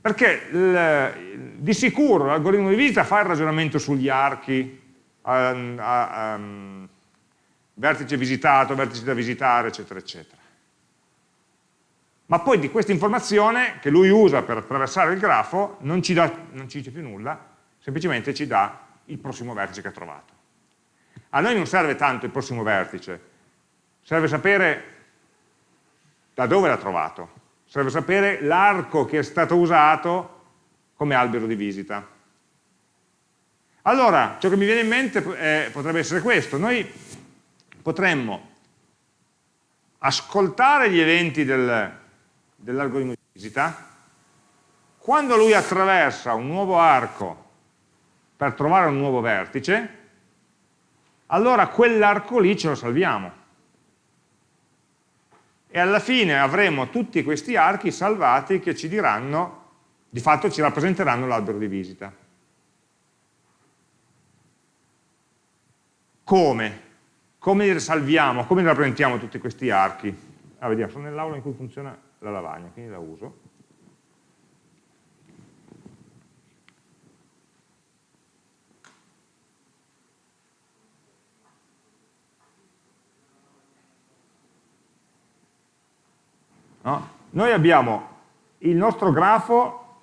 Speaker 1: Perché il, di sicuro l'algoritmo di visita fa il ragionamento sugli archi, a, a, a, vertice visitato, vertice da visitare, eccetera, eccetera ma poi di questa informazione che lui usa per attraversare il grafo non ci, dà, non ci dice più nulla, semplicemente ci dà il prossimo vertice che ha trovato. A noi non serve tanto il prossimo vertice, serve sapere da dove l'ha trovato, serve sapere l'arco che è stato usato come albero di visita. Allora, ciò che mi viene in mente eh, potrebbe essere questo, noi potremmo ascoltare gli eventi del, dell'algoritmo di visita, quando lui attraversa un nuovo arco per trovare un nuovo vertice, allora quell'arco lì ce lo salviamo. E alla fine avremo tutti questi archi salvati che ci diranno, di fatto ci rappresenteranno l'albero di visita. Come? Come li salviamo? Come li rappresentiamo tutti questi archi? Ah, vediamo, sono nell'aula in cui funziona la lavagna, quindi la uso. No? Noi abbiamo il nostro grafo,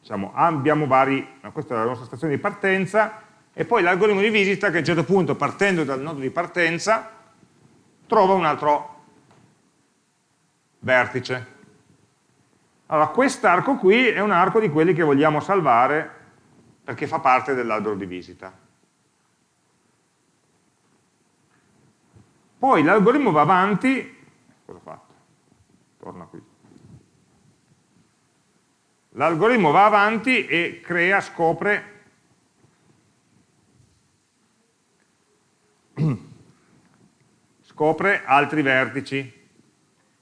Speaker 1: diciamo, abbiamo vari, questa è la nostra stazione di partenza, e poi l'algoritmo di visita che a un certo punto, partendo dal nodo di partenza, trova un altro vertice. Allora, quest'arco qui è un arco di quelli che vogliamo salvare perché fa parte dell'albero di visita. Poi l'algoritmo va avanti, cosa fatto? Torna qui. L'algoritmo va avanti e crea, scopre scopre altri vertici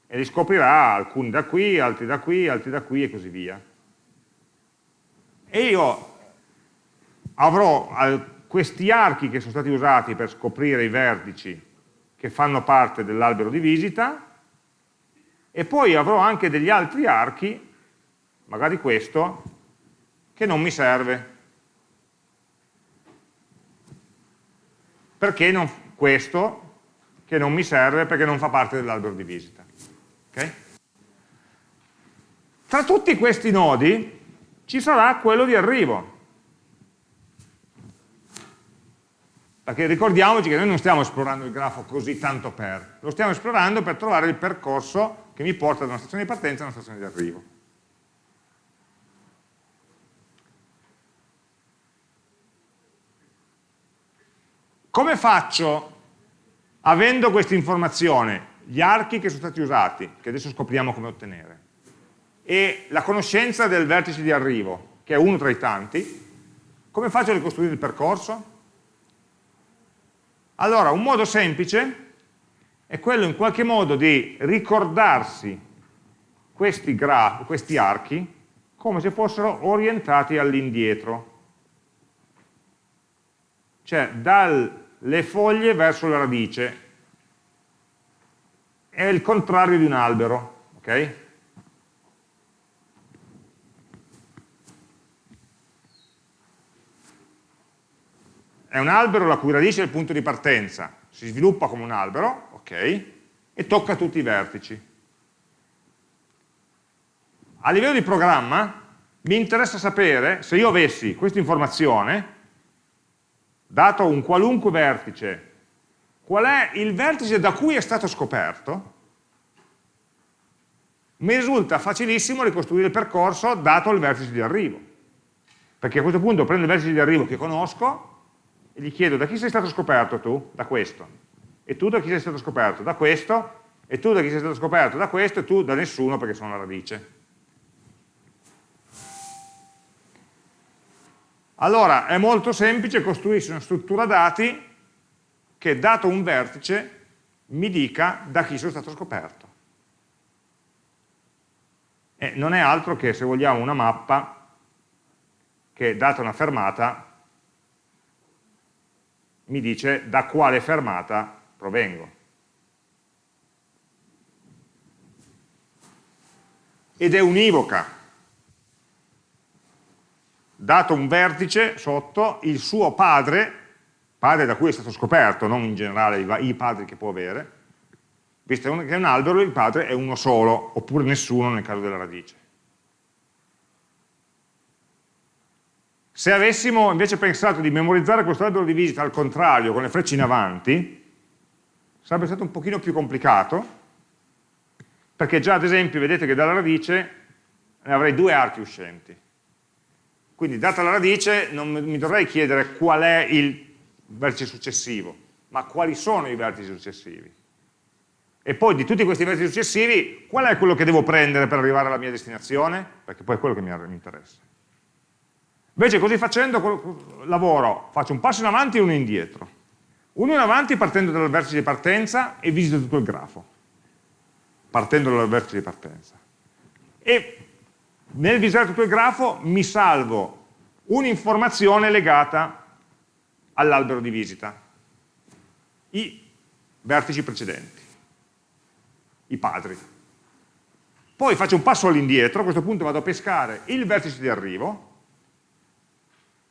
Speaker 1: e li scoprirà alcuni da qui, altri da qui, altri da qui e così via. E io avrò questi archi che sono stati usati per scoprire i vertici che fanno parte dell'albero di visita e poi avrò anche degli altri archi, magari questo, che non mi serve. Perché non, questo che non mi serve perché non fa parte dell'albero di visita. Okay? Tra tutti questi nodi ci sarà quello di arrivo. Perché ricordiamoci che noi non stiamo esplorando il grafo così tanto per, lo stiamo esplorando per trovare il percorso che mi porta da una stazione di partenza a una stazione di arrivo. Come faccio, avendo questa informazione, gli archi che sono stati usati, che adesso scopriamo come ottenere, e la conoscenza del vertice di arrivo, che è uno tra i tanti, come faccio a ricostruire il percorso? Allora, un modo semplice è quello in qualche modo di ricordarsi questi, questi archi come se fossero orientati all'indietro, cioè dalle foglie verso la radice, è il contrario di un albero, ok? È un albero la cui radice è il punto di partenza, si sviluppa come un albero, ok? E tocca tutti i vertici. A livello di programma mi interessa sapere se io avessi questa informazione, dato un qualunque vertice qual è il vertice da cui è stato scoperto, mi risulta facilissimo ricostruire il percorso dato il vertice di arrivo. Perché a questo punto prendo il vertice di arrivo che conosco e gli chiedo da chi sei stato scoperto tu? Da questo. E tu da chi sei stato scoperto? Da questo. E tu da chi sei stato scoperto? Da questo. E tu da nessuno perché sono la radice. Allora è molto semplice costruirsi una struttura dati che dato un vertice mi dica da chi sono stato scoperto. E non è altro che, se vogliamo, una mappa che, data una fermata, mi dice da quale fermata provengo. Ed è univoca. Dato un vertice sotto, il suo padre padre da cui è stato scoperto, non in generale i, padri che può avere, visto che è un albero il padre è uno solo, oppure nessuno nel caso della radice. Se avessimo invece pensato di memorizzare questo albero di visita al contrario, con le frecce in avanti, sarebbe stato un pochino più complicato, perché già ad esempio vedete che dalla radice ne avrei due archi uscenti. Quindi data la radice non mi dovrei chiedere qual è il vertice successivo, ma quali sono i vertici successivi? E poi di tutti questi vertici successivi, qual è quello che devo prendere per arrivare alla mia destinazione? Perché poi è quello che mi interessa. Invece così facendo lavoro, faccio un passo in avanti e uno indietro. Uno in avanti partendo dal vertice di partenza e visito tutto il grafo, partendo dal vertice di partenza. E nel visitare tutto il grafo mi salvo un'informazione legata all'albero di visita, i vertici precedenti, i padri. Poi faccio un passo all'indietro, a questo punto vado a pescare il vertice di arrivo,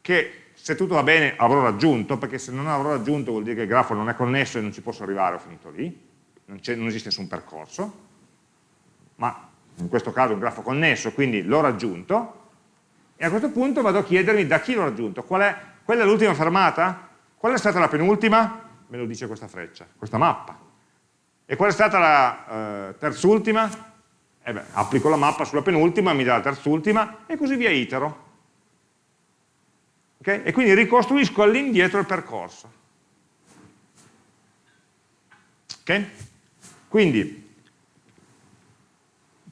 Speaker 1: che se tutto va bene avrò raggiunto, perché se non avrò raggiunto vuol dire che il grafo non è connesso e non ci posso arrivare, ho finito lì, non, non esiste nessun percorso, ma in questo caso è un grafo connesso, quindi l'ho raggiunto, e a questo punto vado a chiedermi da chi l'ho raggiunto, qual è Quella è l'ultima fermata? Qual è stata la penultima? Me lo dice questa freccia, questa mappa. E qual è stata la eh, terzultima? Eh beh, applico la mappa sulla penultima, mi dà la terzultima e così via itero. Okay? E quindi ricostruisco all'indietro il percorso. Okay? Quindi,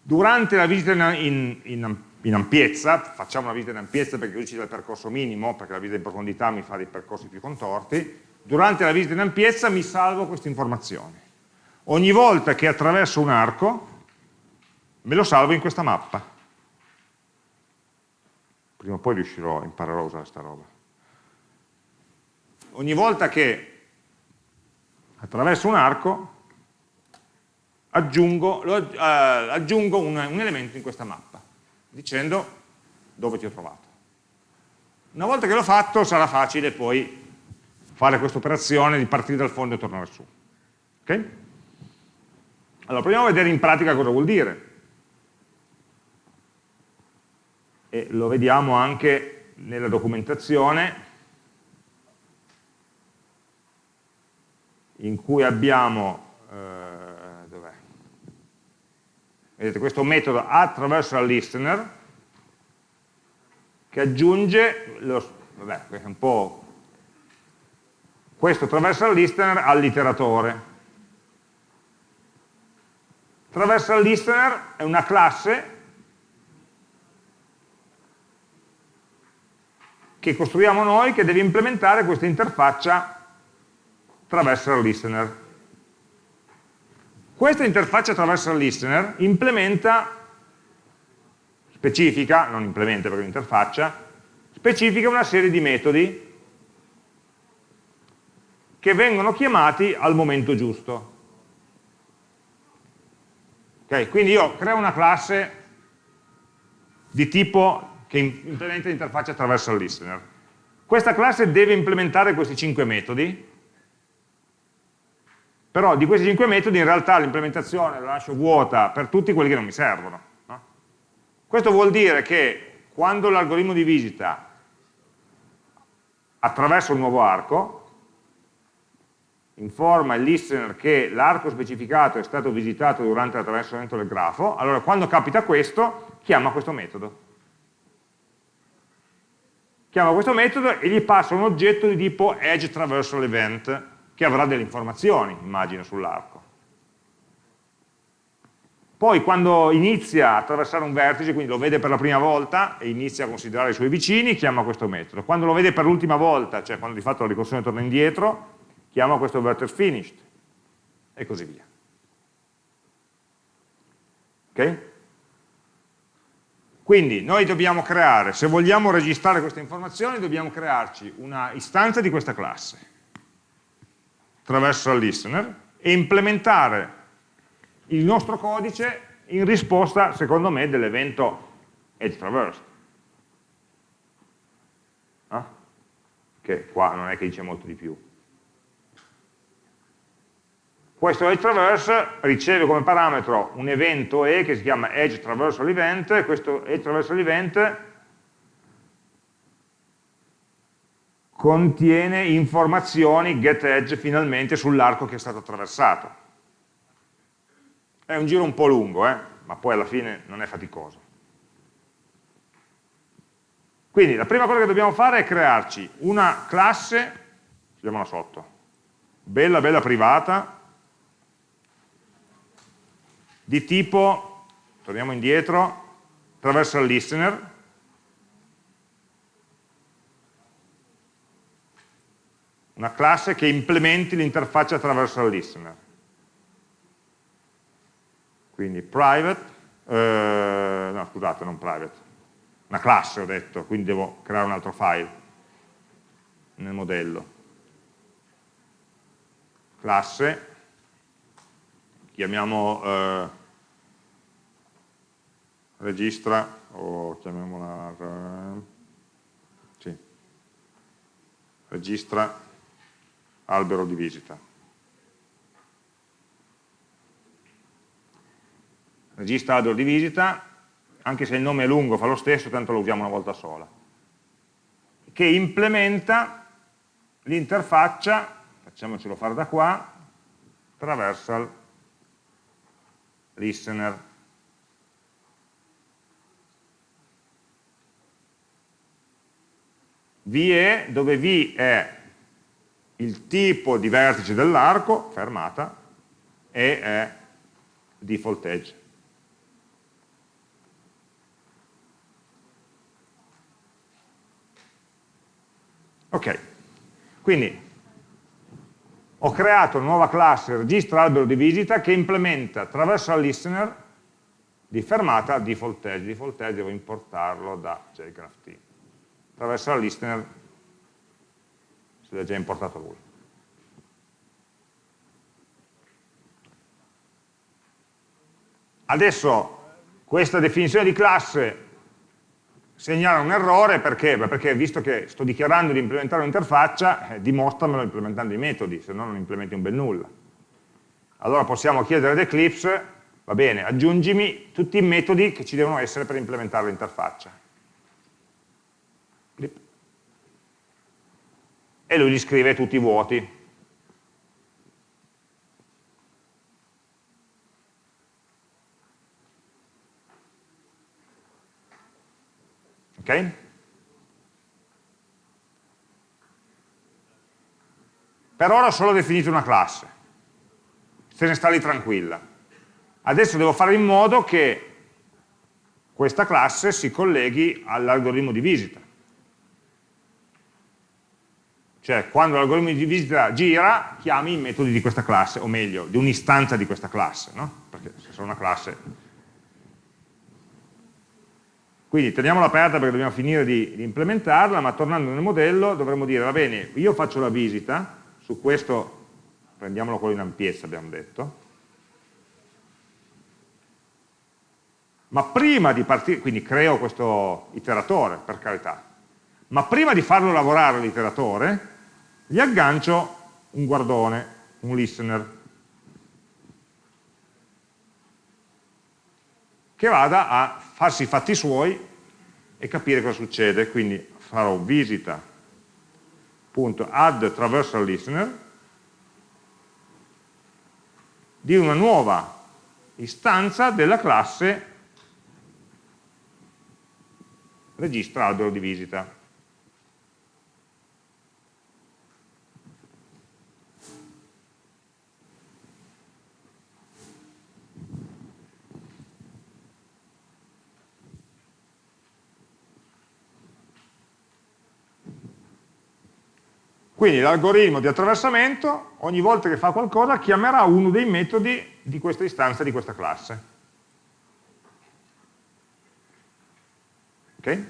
Speaker 1: durante la visita in, in, in, ampiezza, facciamo una visita in ampiezza perché così ci dà il percorso minimo, perché la visita in profondità mi fa dei percorsi più contorti, durante la visita in ampiezza mi salvo queste informazioni. Ogni volta che attraverso un arco, me lo salvo in questa mappa. Prima o poi riuscirò, imparerò a usare questa roba. Ogni volta che attraverso un arco aggiungo, lo, uh, aggiungo un, un elemento in questa mappa, dicendo dove ti ho trovato. Una volta che l'ho fatto sarà facile poi fare questa operazione di partire dal fondo e tornare su. Okay? Allora, proviamo a vedere in pratica cosa vuol dire. E lo vediamo anche nella documentazione in cui abbiamo eh, vedete, questo metodo attraverso la listener che aggiunge lo, vabbè, questo, è un po', questo attraverso la listener all'iteratore Traversal listener è una classe che costruiamo noi che deve implementare questa interfaccia traversal listener. Questa interfaccia traversal listener implementa, specifica, non implementa perché è un'interfaccia, specifica una serie di metodi che vengono chiamati al momento giusto. Okay? Quindi io creo una classe di tipo che implementa l'interfaccia attraverso il listener. Questa classe deve implementare questi cinque metodi, però di questi cinque metodi in realtà l'implementazione la lascio vuota per tutti quelli che non mi servono. No? Questo vuol dire che quando l'algoritmo di visita attraversa un nuovo arco, informa il listener che l'arco specificato è stato visitato durante l'attraversamento del grafo, allora quando capita questo, chiama questo metodo. Chiama questo metodo e gli passa un oggetto di tipo edge traversal event, che avrà delle informazioni, immagino, sull'arco. Poi quando inizia a attraversare un vertice, quindi lo vede per la prima volta e inizia a considerare i suoi vicini, chiama questo metodo. Quando lo vede per l'ultima volta, cioè quando di fatto la ricorsione torna indietro, chiama questo vertex finished e così via. Ok? Quindi noi dobbiamo creare, se vogliamo registrare queste informazioni, dobbiamo crearci una istanza di questa classe attraverso il listener e implementare il nostro codice in risposta, secondo me, dell'evento edge traversed. Ah? Che qua non è che dice molto di più. Questo edge traverse riceve come parametro un evento E che si chiama edge traversal event, e questo edge traversal event contiene informazioni get edge finalmente sull'arco che è stato attraversato. È un giro un po' lungo, eh? ma poi alla fine non è faticoso. Quindi la prima cosa che dobbiamo fare è crearci una classe, scriviamola sotto, bella bella privata, di tipo, torniamo indietro, attraverso il listener, una classe che implementi l'interfaccia attraverso il listener. Quindi private, eh, no scusate, non private, una classe ho detto, quindi devo creare un altro file nel modello. Classe, chiamiamo eh, registra o chiamiamola eh, sì, registra albero di visita. Registra albero di visita anche se il nome è lungo fa lo stesso tanto lo usiamo una volta sola. Che implementa l'interfaccia, facciamocelo fare da qua, traversal listener. VE, dove V è il tipo di vertice dell'arco, fermata, e è default edge. Ok, quindi ho creato una nuova classe registra albero di visita che implementa attraverso al listener di fermata default edge. Default edge devo importarlo da JGraphT. Al listener se l'ha già importato lui. Adesso questa definizione di classe segnala un errore perché? Perché visto che sto dichiarando di implementare un'interfaccia, eh, dimostramelo implementando i metodi, se no non implementi un bel nulla. Allora possiamo chiedere ad Eclipse, va bene, aggiungimi tutti i metodi che ci devono essere per implementare l'interfaccia. E lui gli scrive tutti i vuoti. Ok? Per ora ho solo definito una classe, se ne sta lì tranquilla. Adesso devo fare in modo che questa classe si colleghi all'algoritmo di visita. Cioè, quando l'algoritmo di visita gira, chiami i metodi di questa classe, o meglio, di un'istanza di questa classe, no? Perché se sono una classe quindi teniamola aperta perché dobbiamo finire di, di, implementarla, ma tornando nel modello dovremmo dire, va bene, io faccio la visita, su questo prendiamolo quello in ampiezza abbiamo detto, ma prima di partire, quindi creo questo iteratore per carità, ma prima di farlo lavorare l'iteratore, gli aggancio un guardone, un listener, che vada a farsi i fatti suoi e capire cosa succede. Quindi farò visita.add traversal listener di una nuova istanza della classe registra albero di visita. Quindi l'algoritmo di attraversamento, ogni volta che fa qualcosa, chiamerà uno dei metodi di questa istanza di questa classe. Ok?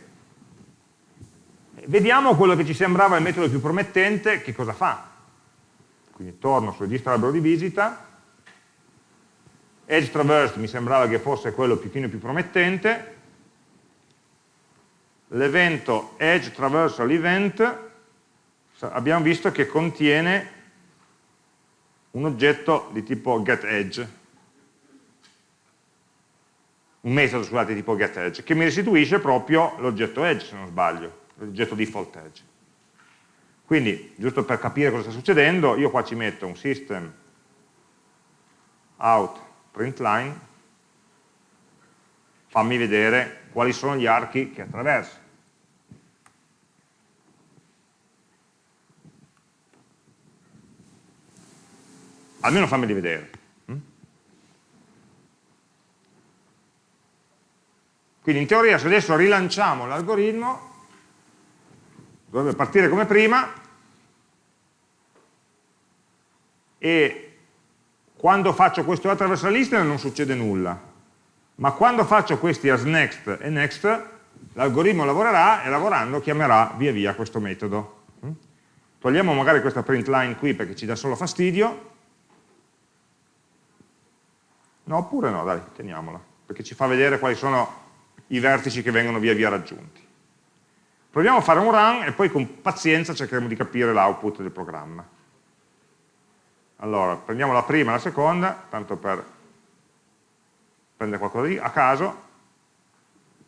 Speaker 1: Vediamo quello che ci sembrava il metodo più promettente, che cosa fa. Quindi torno sul registro albero di visita, edge traversed mi sembrava che fosse quello più, più promettente, l'evento edge traversal event abbiamo visto che contiene un oggetto di tipo getEdge, un metodo scusate di tipo getEdge, che mi restituisce proprio l'oggetto edge, se non sbaglio, l'oggetto default edge. Quindi, giusto per capire cosa sta succedendo, io qua ci metto un system out println, fammi vedere quali sono gli archi che attraversa. Almeno fammeli vedere. Mm? Quindi in teoria se adesso rilanciamo l'algoritmo, dovrebbe partire come prima e quando faccio questo attraverso la lista non succede nulla, ma quando faccio questi as next e next, l'algoritmo lavorerà e lavorando chiamerà via via questo metodo. Mm? Togliamo magari questa print line qui perché ci dà solo fastidio No, oppure no, dai, teniamola, perché ci fa vedere quali sono i vertici che vengono via via raggiunti. Proviamo a fare un run e poi con pazienza cercheremo di capire l'output del programma. Allora, prendiamo la prima e la seconda, tanto per prendere qualcosa di, a caso.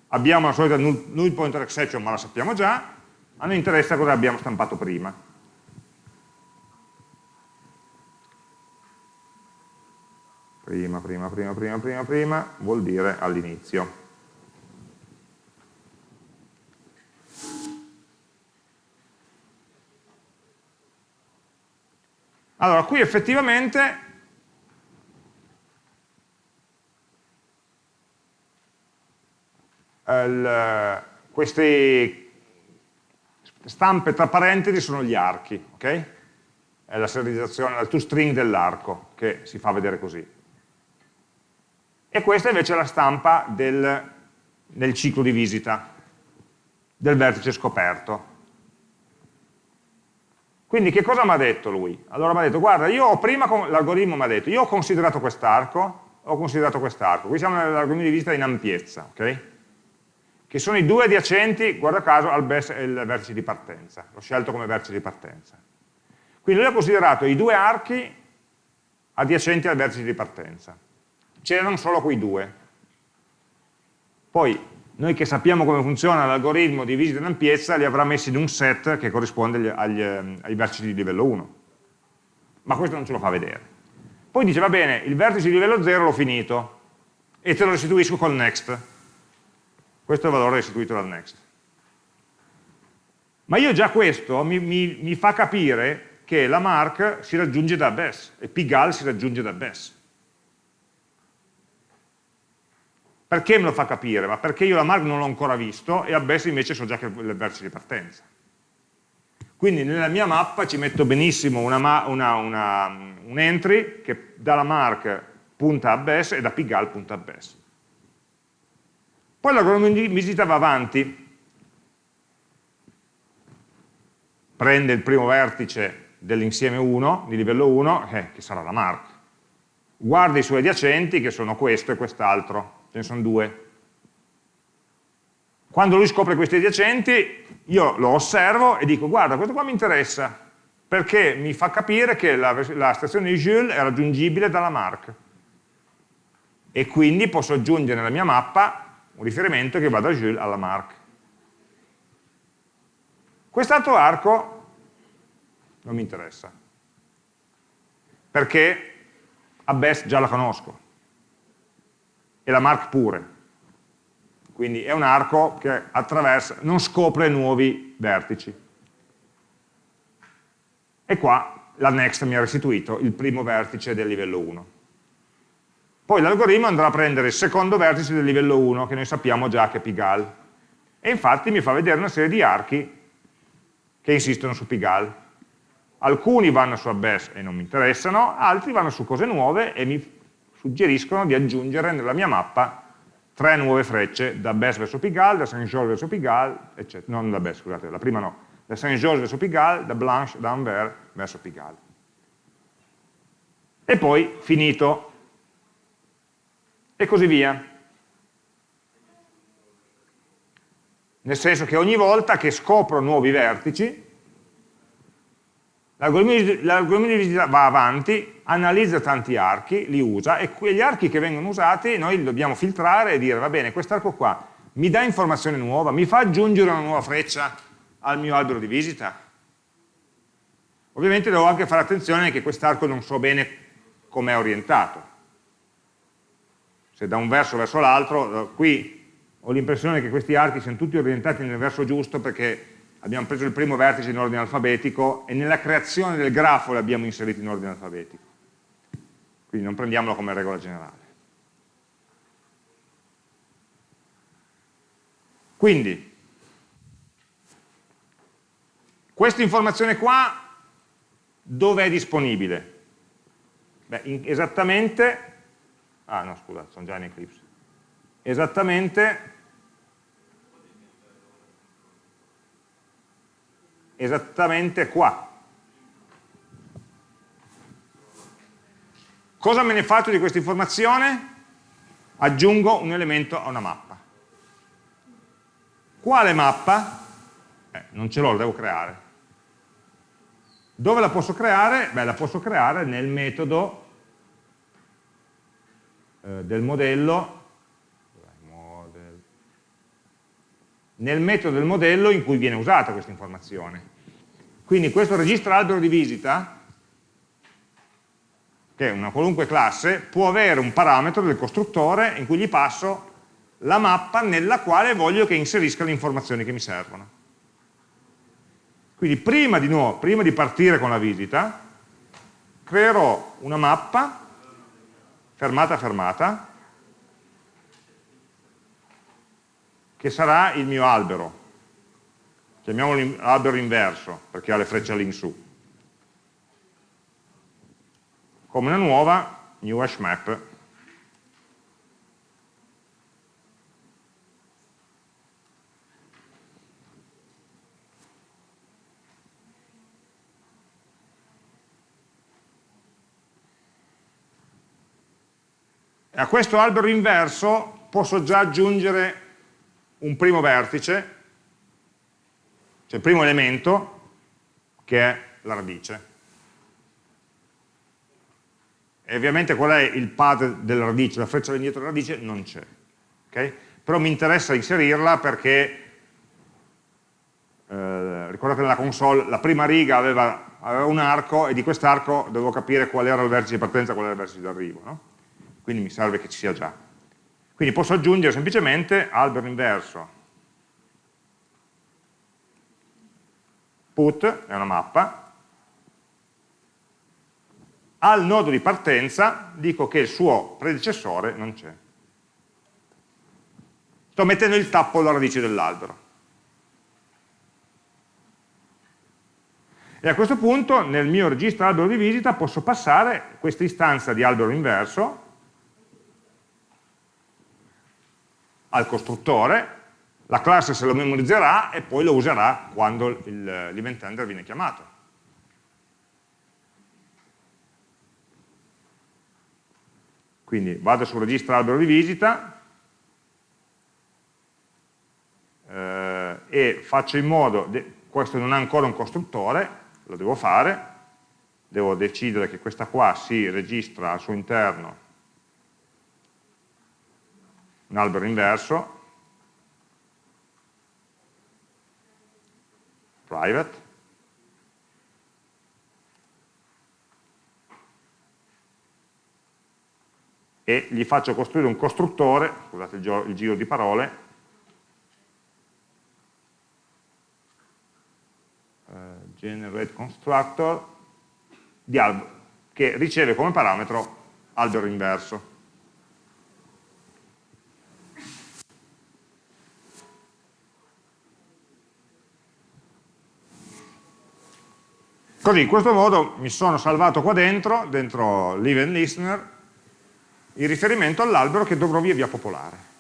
Speaker 1: Abbiamo la solita null, pointer exception, ma la sappiamo già. A noi interessa cosa abbiamo stampato prima. Prima, prima, prima, prima, prima, prima, vuol dire all'inizio. Allora, qui effettivamente il, queste stampe tra parentesi sono gli archi, ok? È la serializzazione, la toString dell'arco che si fa vedere così. E questa invece è la stampa del, del ciclo di visita, del vertice scoperto. Quindi che cosa mi ha detto lui? Allora mi ha detto, guarda, io prima l'algoritmo mi ha detto, io ho considerato quest'arco, ho considerato quest'arco, qui siamo nell'algoritmo di visita in ampiezza, ok? Che sono i due adiacenti, guarda caso, al vertice di partenza, l'ho scelto come vertice di partenza. Quindi lui ha considerato i due archi adiacenti al vertice di partenza. C'erano solo quei due. Poi noi che sappiamo come funziona l'algoritmo di visita in ampiezza li avrà messi in un set che corrisponde agli, agli, ehm, ai vertici di livello 1 ma questo non ce lo fa vedere. Poi dice va bene, il vertice di livello 0 l'ho finito e te lo restituisco col next. Questo è il valore restituito dal next. Ma io già questo mi, mi, mi fa capire che la mark si raggiunge da bes e pigal si raggiunge da bes Perché me lo fa capire? Ma perché io la mark non l'ho ancora visto e a best invece so già che è il vertice di partenza. Quindi nella mia mappa ci metto benissimo una, una, una, un entry che dalla mark punta a best e da pigal punta a best. Poi l'algoritmo visita va avanti, prende il primo vertice dell'insieme 1, di livello 1, eh, che sarà la mark, guarda i suoi adiacenti, che sono questo e quest'altro, ce ne sono due. Quando lui scopre questi adiacenti, io lo osservo e dico, guarda, questo qua mi interessa, perché mi fa capire che la, la stazione di Jules è raggiungibile dalla mark. E quindi posso aggiungere nella mia mappa un riferimento che va da Jules alla mark. Quest'altro arco non mi interessa, perché a best già la conosco e la mark pure. Quindi è un arco che attraversa, non scopre nuovi vertici. E qua la next mi ha restituito il primo vertice del livello 1. Poi l'algoritmo andrà a prendere il secondo vertice del livello 1, che noi sappiamo già che è Pigal. E infatti mi fa vedere una serie di archi che insistono su Pigal. Alcuni vanno su Abyss e non mi interessano, altri vanno su cose nuove e mi suggeriscono di aggiungere nella mia mappa tre nuove frecce, da Bess verso Pigalle, da Saint-Georges verso Pigalle, eccetera. Non da Bess, scusate, la prima no, da Saint-Georges verso Pigalle, da Blanche, da Anvers verso Pigalle. E poi finito. E così via. Nel senso che ogni volta che scopro nuovi vertici, L'algoritmo di visita va avanti, analizza tanti archi, li usa e quegli archi che vengono usati noi li dobbiamo filtrare e dire va bene, quest'arco qua mi dà informazione nuova, mi fa aggiungere una nuova freccia al mio albero di visita? Ovviamente devo anche fare attenzione che quest'arco non so bene come è orientato. Se da un verso verso l'altro, qui ho l'impressione che questi archi siano tutti orientati nel verso giusto perché abbiamo preso il primo vertice in ordine alfabetico e nella creazione del grafo li abbiamo inseriti in ordine alfabetico. Quindi non prendiamolo come regola generale. Quindi, questa informazione qua dove è disponibile? Beh, esattamente, ah no scusate, sono già in Eclipse, esattamente esattamente qua. Cosa me ne faccio di questa informazione? Aggiungo un elemento a una mappa. Quale mappa? Eh, non ce l'ho, la devo creare. Dove la posso creare? Beh, la posso creare nel metodo eh, del modello nel metodo del modello in cui viene usata questa informazione. Quindi questo registro albero di visita, che è una qualunque classe, può avere un parametro del costruttore in cui gli passo la mappa nella quale voglio che inserisca le informazioni che mi servono. Quindi prima di, nuovo, prima di partire con la visita, creerò una mappa, fermata fermata, che sarà il mio albero. Chiamiamolo albero inverso, perché ha le frecce all'insù. Come una nuova new hash map a questo albero inverso posso già aggiungere un primo vertice, cioè il primo elemento, che è la radice. E ovviamente qual è il path della radice, la freccia all'indietro della radice? Non c'è. Okay? Però mi interessa inserirla perché, eh, ricordate nella console, la prima riga aveva, aveva un arco e di quest'arco dovevo capire qual era il vertice di partenza e qual era il vertice di arrivo. No? Quindi mi serve che ci sia già. Quindi posso aggiungere semplicemente albero inverso put, è una mappa, al nodo di partenza dico che il suo predecessore non c'è. Sto mettendo il tappo alla radice dell'albero. E a questo punto nel mio registro albero di visita posso passare questa istanza di albero inverso al costruttore, la classe se lo memorizzerà e poi lo userà quando l'event handler viene chiamato. Quindi vado sul registro albero di visita eh, e faccio in modo, questo non ha ancora un costruttore, lo devo fare, devo decidere che questa qua si registra al suo interno un albero inverso, private, e gli faccio costruire un costruttore, scusate il, giro di parole, uh, generate constructor, di albero, che riceve come parametro albero inverso. Così, in questo modo mi sono salvato qua dentro, dentro l'event listener, il riferimento all'albero che dovrò via via popolare.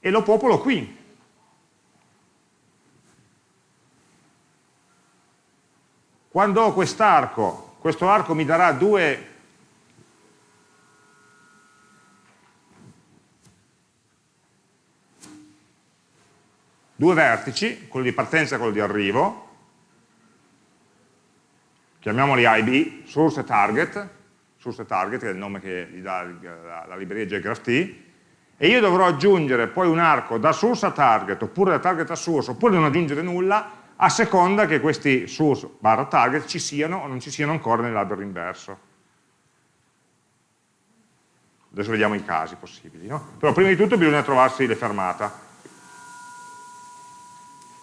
Speaker 1: E lo popolo qui. Quando ho quest'arco, questo arco mi darà due due vertici, quello di partenza e quello di arrivo, chiamiamoli IB, source e target, source e target che è il nome che gli dà la, la libreria JGraphT, e io dovrò aggiungere poi un arco da source a target, oppure da target a source, oppure non aggiungere nulla, a seconda che questi source barra target ci siano o non ci siano ancora nell'albero inverso. Adesso vediamo i casi possibili. No? Però prima di tutto bisogna trovarsi le fermate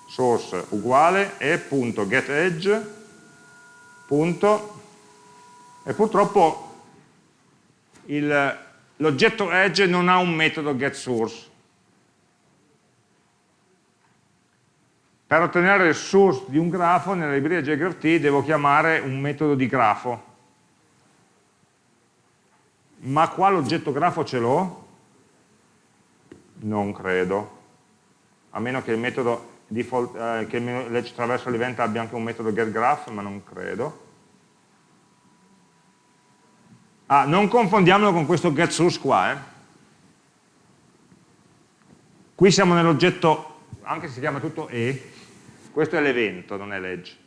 Speaker 1: source uguale e.getEdge punto, e purtroppo l'oggetto edge non ha un metodo getSource. Per ottenere il source di un grafo nella libreria JGraphT devo chiamare un metodo di grafo. Ma qua l'oggetto grafo ce l'ho? Non credo. A meno che il metodo default, eh, che l'edge traverso l'event abbia anche un metodo getGraph, ma non credo. Ah, non confondiamolo con questo getSource qua. Eh. Qui siamo nell'oggetto, anche se si chiama tutto E, questo è l'evento, non è l'edge.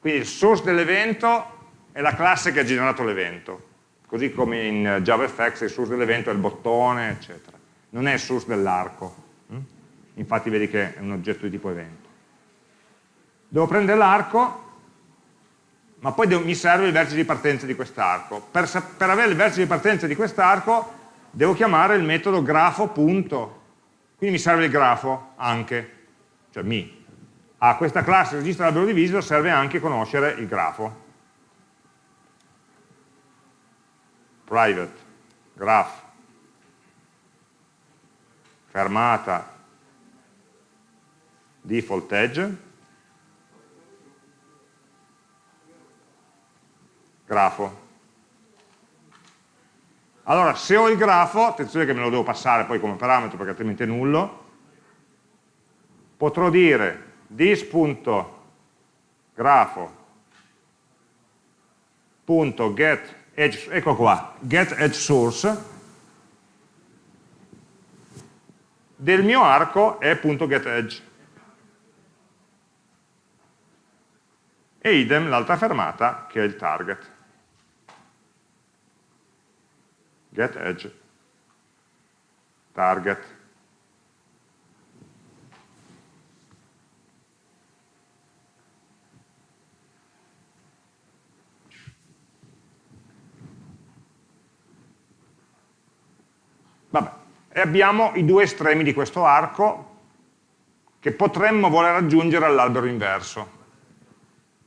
Speaker 1: Quindi il source dell'evento è la classe che ha generato l'evento. così come in JavaFX il source dell'evento è il bottone, eccetera. Non è il source dell'arco. Infatti vedi che è un oggetto di tipo evento. Devo prendere l'arco, ma poi devo, mi serve il vertice di partenza di quest'arco. Per, per, avere il vertice di partenza di quest'arco devo chiamare il metodo grafo. Punto. Quindi mi serve il grafo anche, cioè mi. A questa classe registra l'albero di visita serve anche conoscere il grafo. private, graph, fermata, default edge, grafo. Allora, se ho il grafo, attenzione che me lo devo passare poi come parametro perché altrimenti è nullo, potrò dire this.grafo.get edge, ecco qua, get edge source. Del mio arco è punto get edge e idem l'altra fermata che è il target get edge target Vabbè. E abbiamo i due estremi di questo arco che potremmo voler aggiungere all'albero inverso.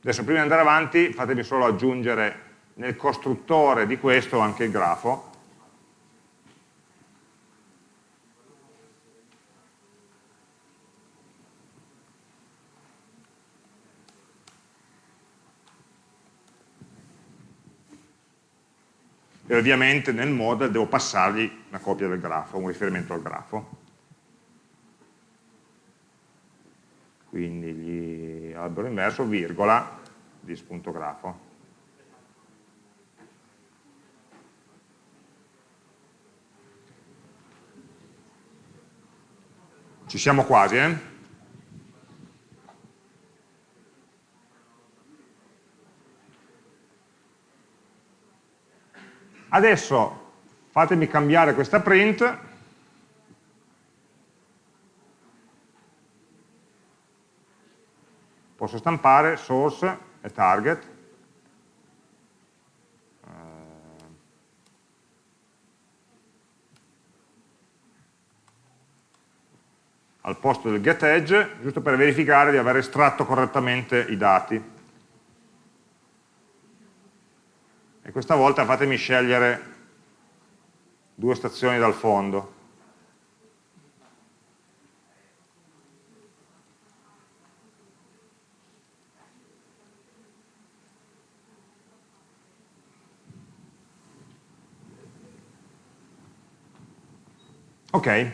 Speaker 1: Adesso prima di andare avanti fatemi solo aggiungere nel costruttore di questo anche il grafo e ovviamente nel model devo passargli una copia del grafo, un riferimento al grafo. Quindi gli albero inverso, virgola, dis.grafo. Ci siamo quasi, eh? Adesso fatemi cambiare questa print posso stampare source e target al posto del getEdge giusto per verificare di aver estratto correttamente i dati e questa volta fatemi scegliere due stazioni dal fondo. Ok,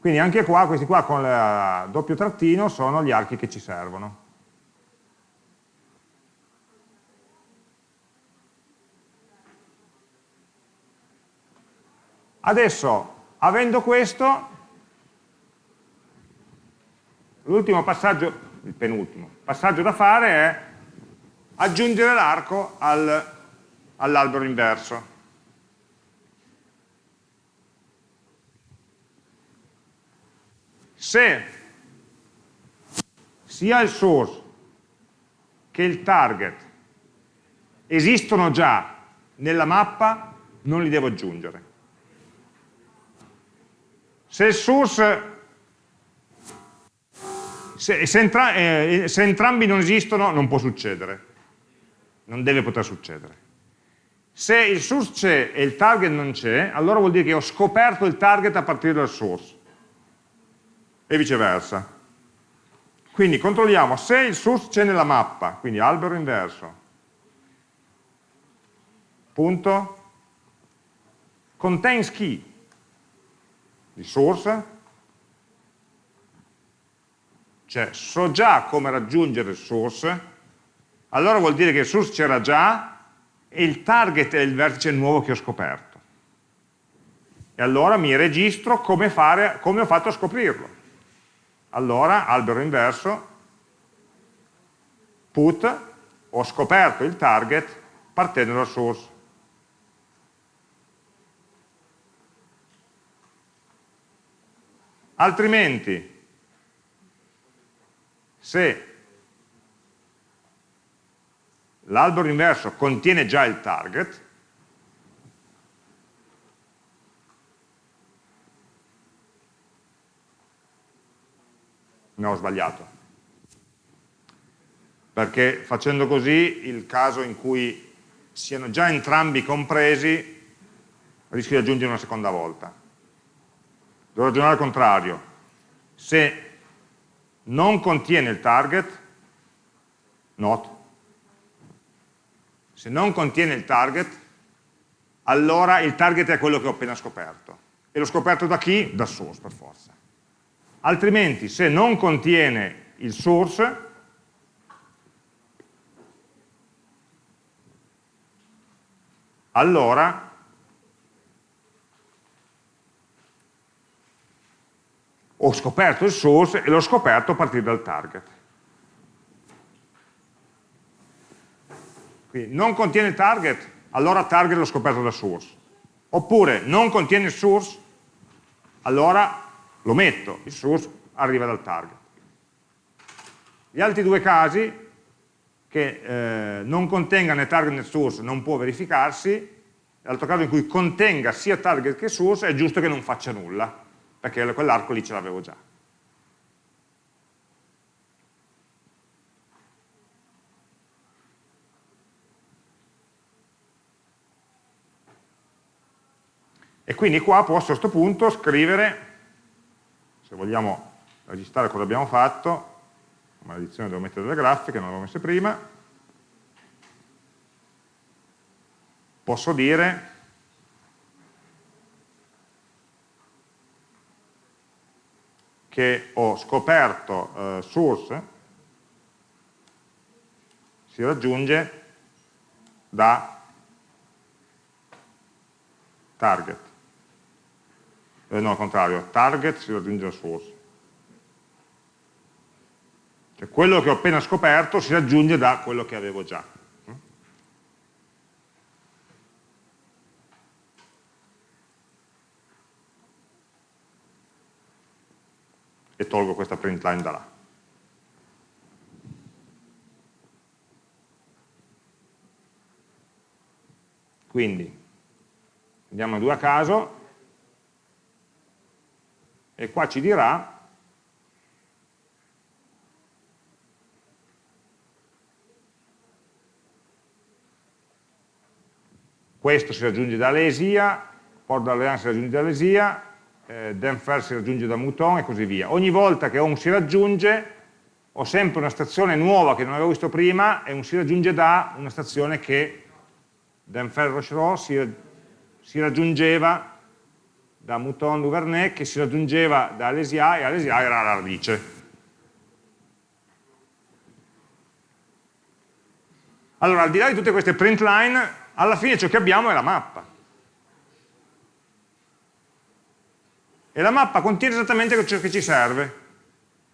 Speaker 1: quindi anche qua, questi qua con il doppio trattino sono gli archi che ci servono. Adesso, avendo questo, l'ultimo passaggio, il penultimo, passaggio da fare è aggiungere l'arco al, all'albero inverso. Se sia il source che il target esistono già nella mappa, non li devo aggiungere. Se il source, se, se, entra, eh, se entrambi non esistono non può succedere, non deve poter succedere. Se il source c'è e il target non c'è, allora vuol dire che ho scoperto il target a partire dal source e viceversa. Quindi controlliamo se il source c'è nella mappa, quindi albero inverso, punto, contains key, di source, cioè so già come raggiungere il source, allora vuol dire che il source c'era già e il target è il vertice nuovo che ho scoperto. E allora mi registro come, fare, come ho fatto a scoprirlo. Allora, albero inverso, put, ho scoperto il target partendo dal source. Altrimenti, se l'albero inverso contiene già il target, no ho sbagliato, perché facendo così il caso in cui siano già entrambi compresi rischio di aggiungere una seconda volta. Devo ragionare al contrario. Se non contiene il target, not. Se non contiene il target, allora il target è quello che ho appena scoperto. E l'ho scoperto da chi? Da source, per forza. Altrimenti, se non contiene il source, allora ho scoperto il source e l'ho scoperto a partire dal target. Quindi non contiene target, allora target l'ho scoperto da source. Oppure non contiene source, allora lo metto, il source arriva dal target. Gli altri due casi, che eh, non contenga né target né source, non può verificarsi, l'altro caso in cui contenga sia target che source, è giusto che non faccia nulla perché quell'arco lì ce l'avevo già. E quindi qua posso a questo punto scrivere, se vogliamo registrare cosa abbiamo fatto, maledizione devo mettere delle grafiche, non l'avevo messe prima, posso dire che ho scoperto eh, source si raggiunge da target. Eh, no, al contrario, target si raggiunge da source. Cioè quello che ho appena scoperto si raggiunge da quello che avevo già. e tolgo questa print line da là. Quindi andiamo a due a caso e qua ci dirà questo si raggiunge da lesia, port d'alleanza si raggiunge da lesia, eh, Denfer si raggiunge da Mouton e così via. Ogni volta che un si raggiunge ho sempre una stazione nuova che non avevo visto prima e un si raggiunge da una stazione che Denfer Rochereau si, si raggiungeva da Mouton Duvernay che si raggiungeva da Alesia e Alesia era la radice. Allora, al di là di tutte queste print line, alla fine ciò che abbiamo è la mappa. e la mappa contiene esattamente ciò che ci serve,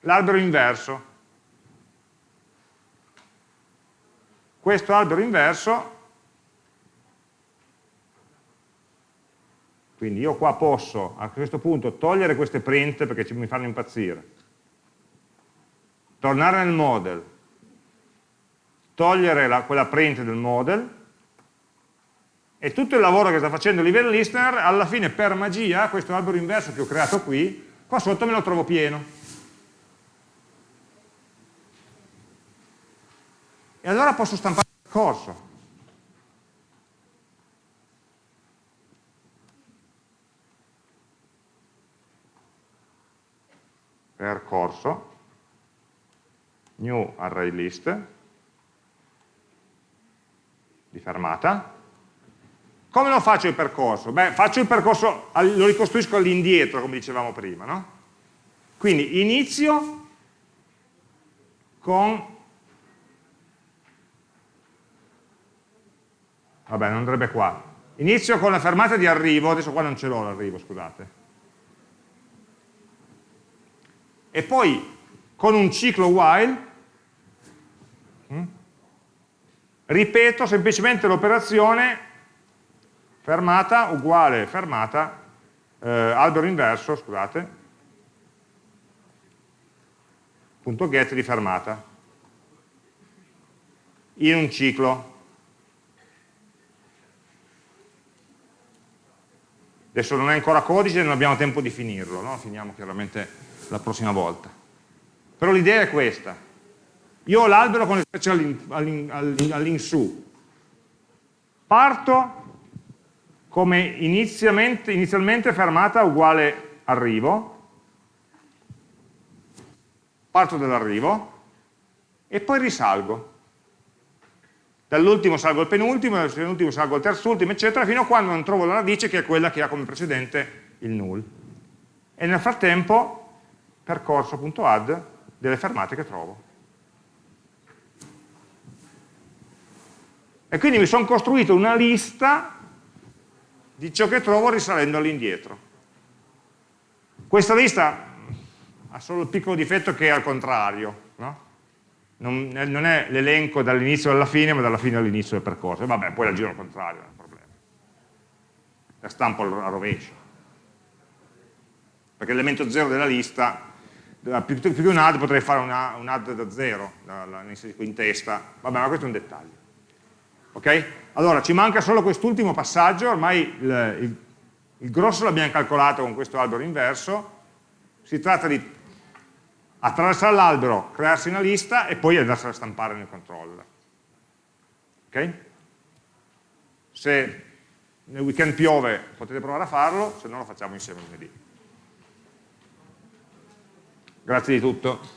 Speaker 1: l'albero inverso. Questo albero inverso, quindi io qua posso a questo punto togliere queste print perché mi fanno impazzire, tornare nel model, togliere la, quella print del model, e tutto il lavoro che sta facendo il livello listener, alla fine per magia, questo albero inverso che ho creato qui, qua sotto me lo trovo pieno. E allora posso stampare il percorso. Percorso, new array list, di fermata, come lo faccio il percorso? Beh, faccio il percorso, lo ricostruisco all'indietro, come dicevamo prima, no? Quindi inizio con... Vabbè, non andrebbe qua. Inizio con la fermata di arrivo, adesso qua non ce l'ho l'arrivo, scusate. E poi con un ciclo while hm, ripeto semplicemente l'operazione fermata uguale fermata, eh, albero inverso, scusate, get di fermata in un ciclo. Adesso non è ancora codice, non abbiamo tempo di finirlo, no? finiamo chiaramente la prossima volta. Però l'idea è questa. Io ho l'albero con le frecce all'insù. Parto come inizialmente, fermata uguale arrivo, parto dall'arrivo e poi risalgo. Dall'ultimo salgo al penultimo, dal penultimo salgo al terzultimo, eccetera, fino a quando non trovo la radice che è quella che ha come precedente il null. E nel frattempo percorso.add delle fermate che trovo. E quindi mi sono costruito una lista di ciò che trovo risalendo all'indietro. Questa lista ha solo il piccolo difetto che è al contrario, no? non, è l'elenco dall'inizio alla fine, ma dalla fine all'inizio del percorso. E vabbè, poi la giro al contrario, non è un problema. La stampo a rovescio. Perché l'elemento zero della lista, più, più che un add potrei fare una, un add da zero, in testa, vabbè, ma questo è un dettaglio. Ok? Allora, ci manca solo quest'ultimo passaggio, ormai il, il, il grosso l'abbiamo calcolato con questo albero inverso, si tratta di attraversare l'albero, crearsi una lista e poi andarsela a stampare nel controller. Ok? Se nel weekend piove potete provare a farlo, se no lo facciamo insieme lunedì. Grazie di tutto.